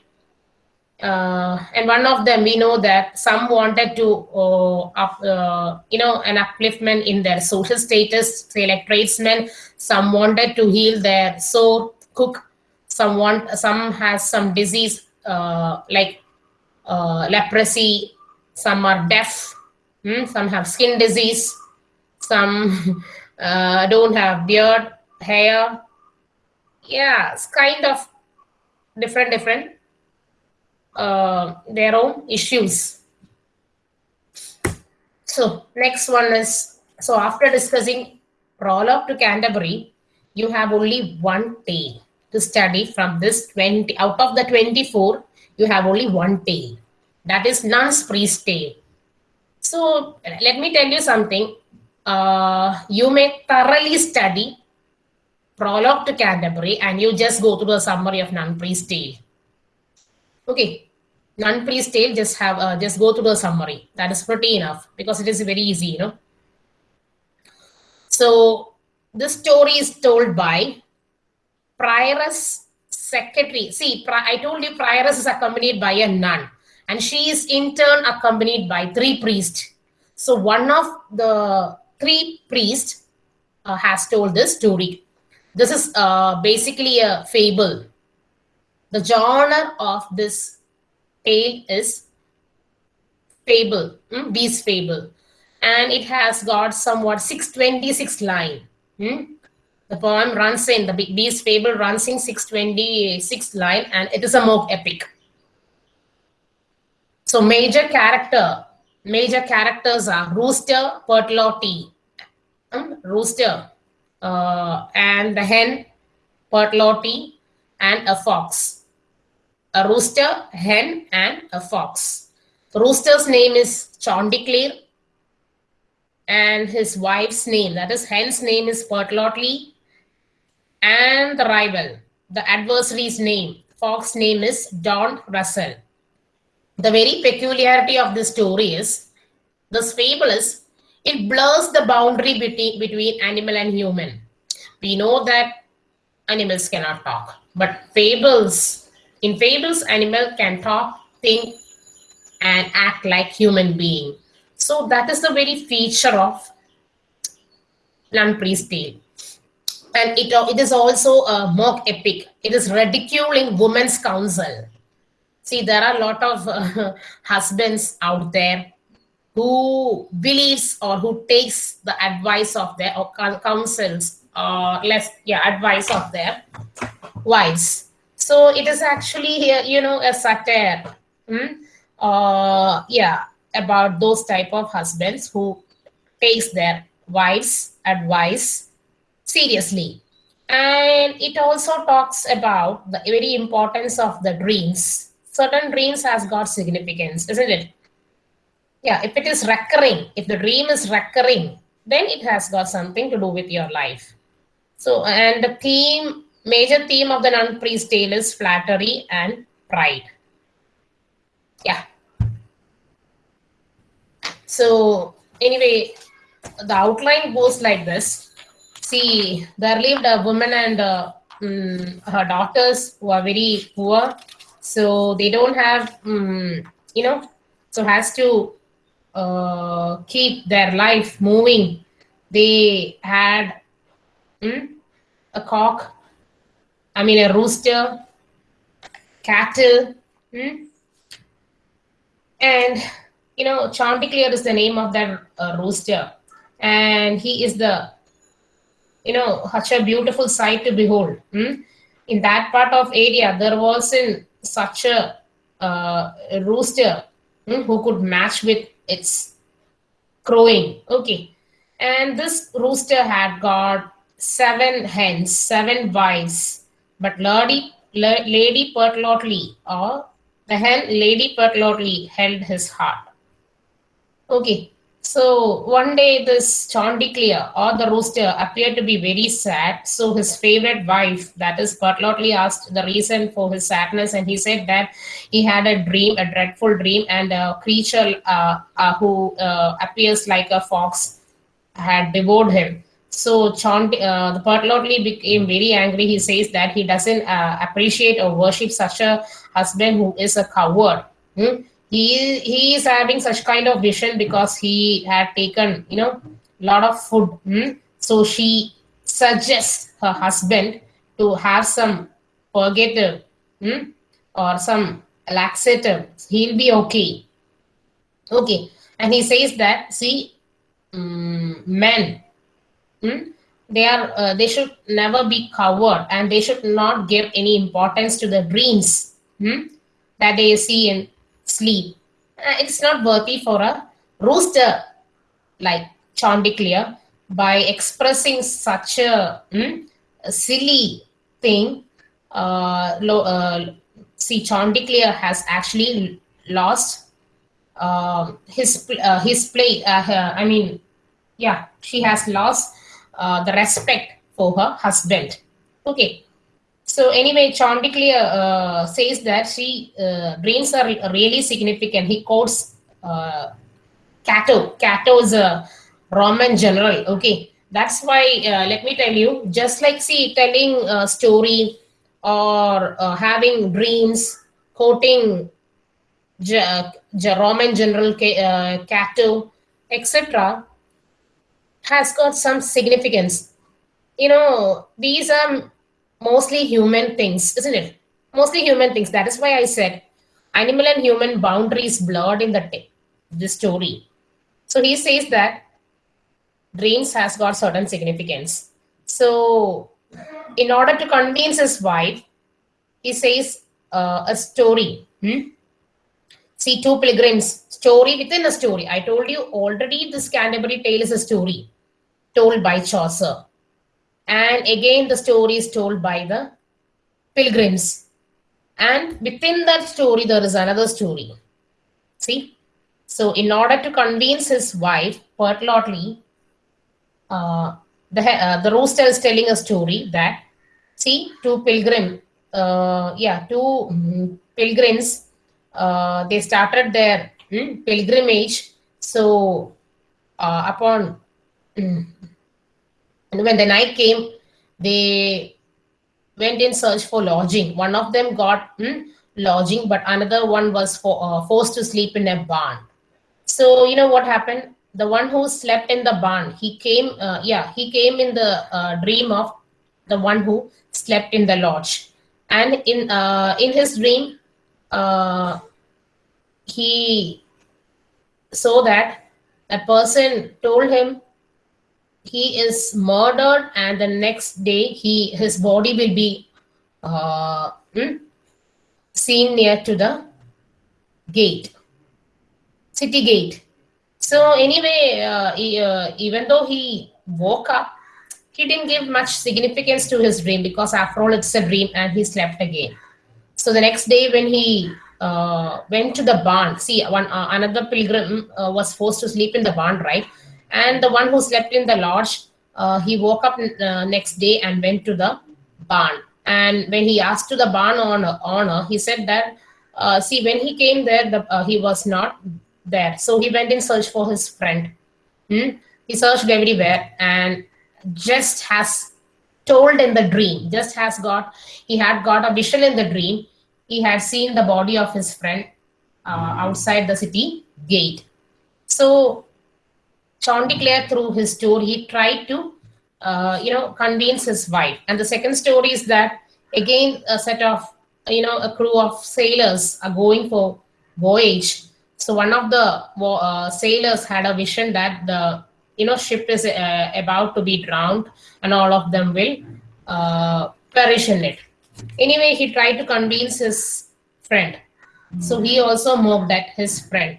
uh, and one of them we know that some wanted to uh, up, uh, you know an upliftment in their social status say like tradesmen some wanted to heal their sore cook some want some has some disease uh, like uh, leprosy some are deaf hmm? some have skin disease some uh, don't have beard hair yeah it's kind of different different uh, their own issues. So next one is, so after discussing prologue to Canterbury, you have only one tale to study from this 20, out of the 24, you have only one tale. That is Nun's Priest Tale. So let me tell you something. Uh, you may thoroughly study prologue to Canterbury and you just go through the summary of Nun Priest Tale. Okay, Nun Priest tale, just have uh, just go through the summary. That is pretty enough because it is very easy, you know. So this story is told by prioress secretary. See, I told you prioress is accompanied by a nun, and she is in turn accompanied by three priests. So one of the three priests uh, has told this story. This is uh, basically a fable. The genre of this tale is fable, mm, Beast fable. And it has got somewhat 626 line. Mm? The poem runs in, the Beast fable runs in 626 line and it is a mock epic. So major character, major characters are Rooster, Pertlotti, um, Rooster, uh, and the hen, Pertlotti, and a fox a rooster, hen, and a fox. The rooster's name is Chanticleer, and his wife's name, that is, hen's name is Pertlotti, and the rival, the adversary's name, fox name is Don Russell. The very peculiarity of this story is, this fable is, it blurs the boundary between, between animal and human. We know that animals cannot talk, but fables in fables, animal can talk, think, and act like human being. So that is the very feature of Nun Priest Tale. And it, it is also a mock epic. It is ridiculing women's counsel. See, there are a lot of uh, husbands out there who believes or who takes the advice of their or counsels or less yeah advice of their wives so it is actually here, you know, a satire. Hmm? Uh, yeah, about those type of husbands who takes their wives' advice seriously. And it also talks about the very importance of the dreams. certain dreams has got significance, isn't it? Yeah, if it is recurring, if the dream is recurring, then it has got something to do with your life. So, and the theme, major theme of the nun priest tale is flattery and pride. Yeah. So, anyway, the outline goes like this. See, there lived a woman and uh, mm, her daughters who are very poor. So, they don't have, mm, you know, so has to uh, keep their life moving. They had mm, a cock, I mean, a rooster, cattle, mm, and you know, Chanticleer is the name of that uh, rooster, and he is the, you know, such a beautiful sight to behold. mm. In that part of area, there wasn't such a, uh, rooster mm, who could match with its crowing. Okay, and this rooster had got seven hens, seven wives, but Lady La- Lady Pertlotly, or the hen Lady Pertlotly, held his heart. Okay, so one day this Chanticleer or the rooster appeared to be very sad. So his favorite wife, that is Pertlotly, asked the reason for his sadness, and he said that he had a dream, a dreadful dream, and a creature uh, uh, who uh, appears like a fox had devoured him. So Chant, uh, the Pertlotly became very angry. He says that he doesn't uh, appreciate or worship such a husband who is a coward. Hmm? He he is having such kind of vision because he had taken you know a lot of food. Hmm? So she suggests her husband to have some purgative hmm? or some laxative. He'll be okay. Okay, and he says that see, mm, men Hmm? They are uh, they should never be covered and they should not give any importance to the dreams hmm, that they see in sleep. Uh, it's not worthy for a rooster like Chanticleer by expressing such a, hmm, a silly thing. Uh, lo, uh, see, Chanticleer has actually lost uh, his uh, his play. Uh, her- I mean, yeah, she has lost uh, the respect for her husband. Okay. So anyway, Chanticleer uh, says that she uh, dreams are really significant. He quotes uh, Cato. Cato is a Roman general. Okay, that's why. Uh, let me tell you, just like see telling a story or uh, having dreams, quoting Roman general Ca- uh, Cato, etc has got some significance. You know, these are mostly human things, isn't it? Mostly human things. That is why I said animal and human boundaries blurred in the the story. So he says that dreams has got certain significance. So in order to convince his wife, he says uh, a story. hmm? See, two pilgrims, story within a story. I told you already this Canterbury Tale is a story told by Chaucer. And again, the story is told by the pilgrims. And within that story, there is another story. See? So, in order to convince his wife, Pertlotly, uh, the, uh, the rooster is telling a story that, see, two pilgrim, uh, yeah, two mm, pilgrims uh, they started their mm, pilgrimage. So, uh, upon mm, when the night came, they went in search for lodging. One of them got mm, lodging, but another one was for, uh, forced to sleep in a barn. So you know what happened? The one who slept in the barn, he came. Uh, yeah, he came in the uh, dream of the one who slept in the lodge, and in uh, in his dream, uh, he saw that a person told him he is murdered and the next day he his body will be uh, hmm, seen near to the gate city gate. So anyway uh, he, uh, even though he woke up he didn't give much significance to his dream because after all it's a dream and he slept again. So the next day when he uh, went to the barn. See, one uh, another pilgrim uh, was forced to sleep in the barn, right? And the one who slept in the lodge, uh, he woke up uh, next day and went to the barn. And when he asked to the barn owner, he said that, uh, see, when he came there, the, he was not there. So he went in search for his friend. Hmm? He searched everywhere and just has told in the dream, just has got, he had got a vision in the dream. He had seen the body of his friend uh, outside the city gate. So Chanticleer, through his story, he tried to, uh, you know, convince his wife. And the second story is that again a set of, you know, a crew of sailors are going for voyage. So one of the uh, sailors had a vision that the, you know, ship is uh, about to be drowned, and all of them will uh, perish in it. Anyway, he tried to convince his friend. So he also mocked at his friend.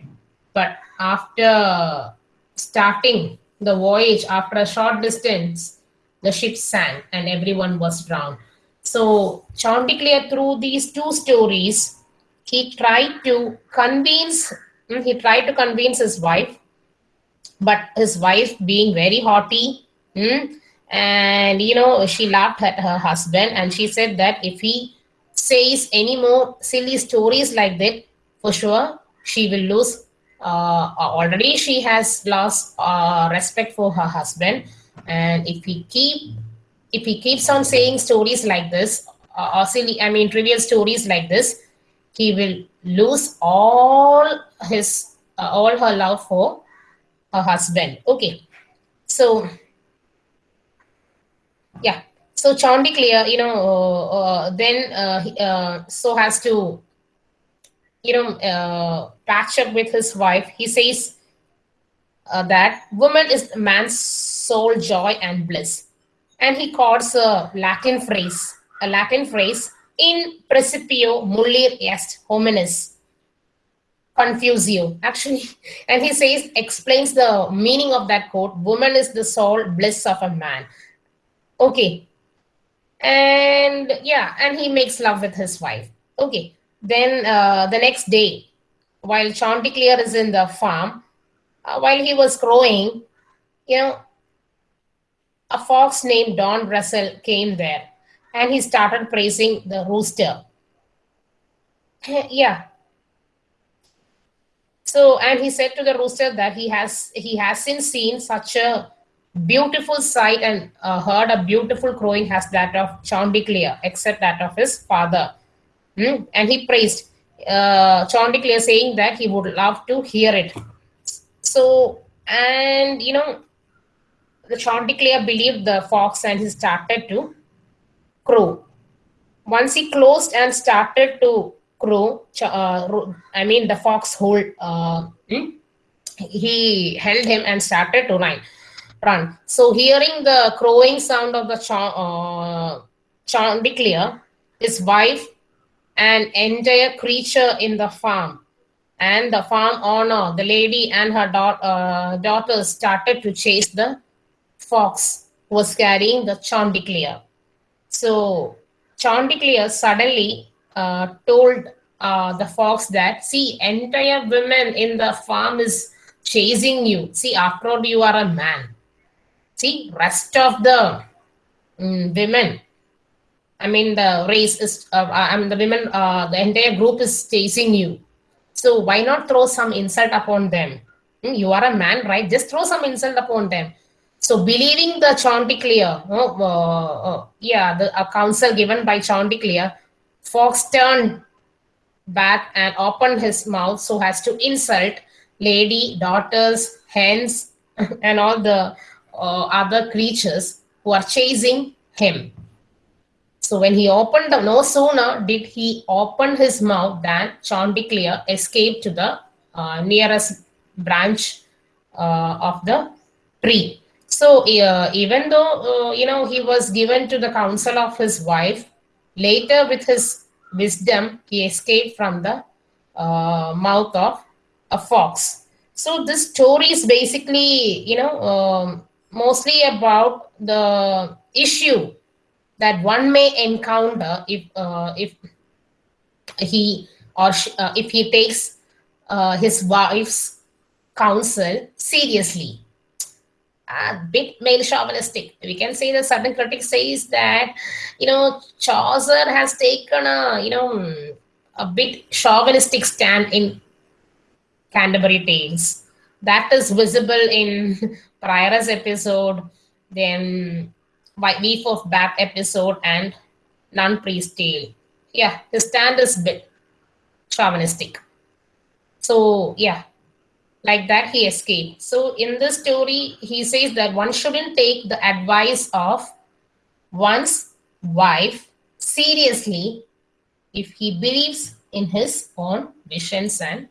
But after starting the voyage after a short distance, the ship sank and everyone was drowned. So Chanticleer, through these two stories, he tried to convince he tried to convince his wife, but his wife being very haughty, hmm, and you know she laughed at her husband and she said that if he says any more silly stories like that, for sure she will lose uh, already she has lost uh, respect for her husband. And if he keep if he keeps on saying stories like this uh, or silly i mean trivial stories like this he will lose all his uh, all her love for her husband. Okay. So yeah so chanticleer you know uh, then uh, so has to you know, uh, patch up with his wife, he says uh, that woman is man's soul, joy, and bliss. And he quotes a Latin phrase, a Latin phrase, in principio mulier est hominis. Confusio, actually. And he says, explains the meaning of that quote woman is the soul, bliss of a man. Okay. And yeah, and he makes love with his wife. Okay. Then uh, the next day, while Chanticleer is in the farm, uh, while he was crowing, you know, a fox named Don Russell came there and he started praising the rooster. yeah. So, and he said to the rooster that he has he hasn't seen such a beautiful sight and uh, heard a beautiful crowing as that of Chanticleer, except that of his father. Hmm? And he praised uh, Chanticleer saying that he would love to hear it. So, and you know, the Chanticleer believed the fox and he started to crow. Once he closed and started to crow, uh, I mean, the fox hold, uh, hmm? he held him and started to run. Run. So, hearing the crowing sound of the ch- uh, Chanticleer, his wife an entire creature in the farm. And the farm owner, the lady and her da- uh, daughters started to chase the fox who was carrying the Chanticleer. So Chanticleer suddenly uh, told uh, the fox that, see, entire women in the farm is chasing you. See, after all, you are a man. See, rest of the mm, women I mean, the race is, uh, I mean, the women, uh, the entire group is chasing you. So why not throw some insult upon them? Hmm, you are a man, right? Just throw some insult upon them. So believing the Chanticleer, oh, uh, uh, yeah, the counsel given by Chanticleer, Fox turned back and opened his mouth so as to insult lady, daughters, hens, and all the uh, other creatures who are chasing him. So when he opened the, no sooner did he open his mouth than Chanticleer escaped to the uh, nearest branch uh, of the tree. So uh, even though, uh, you know, he was given to the counsel of his wife, later with his wisdom, he escaped from the uh, mouth of a fox. So this story is basically, you know, um, mostly about the issue that one may encounter if uh, if he or sh- uh, if he takes uh, his wife's counsel seriously a bit male chauvinistic. We can say that certain critics says that you know Chaucer has taken a you know a bit chauvinistic stand in Canterbury Tales. That is visible in Prioress episode, then Wife of Bath episode, and Nun Priest Tale. Yeah, his stand is bit chauvinistic. So yeah, like that he escaped so in this story he says that one shouldn't take the advice of one's wife seriously if he believes in his own visions and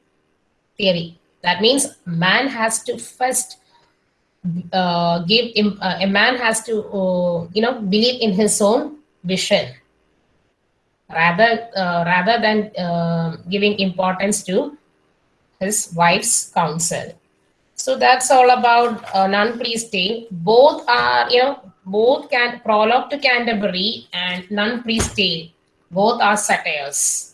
theory that means man has to first uh, give him, uh, a man has to uh, you know believe in his own vision rather uh, rather than uh, giving importance to his wife's counsel. So that's all about uh, Nun Priest Tale. Both are, you know, both can prologue to Canterbury and Nun Priest Tale. Both are satires.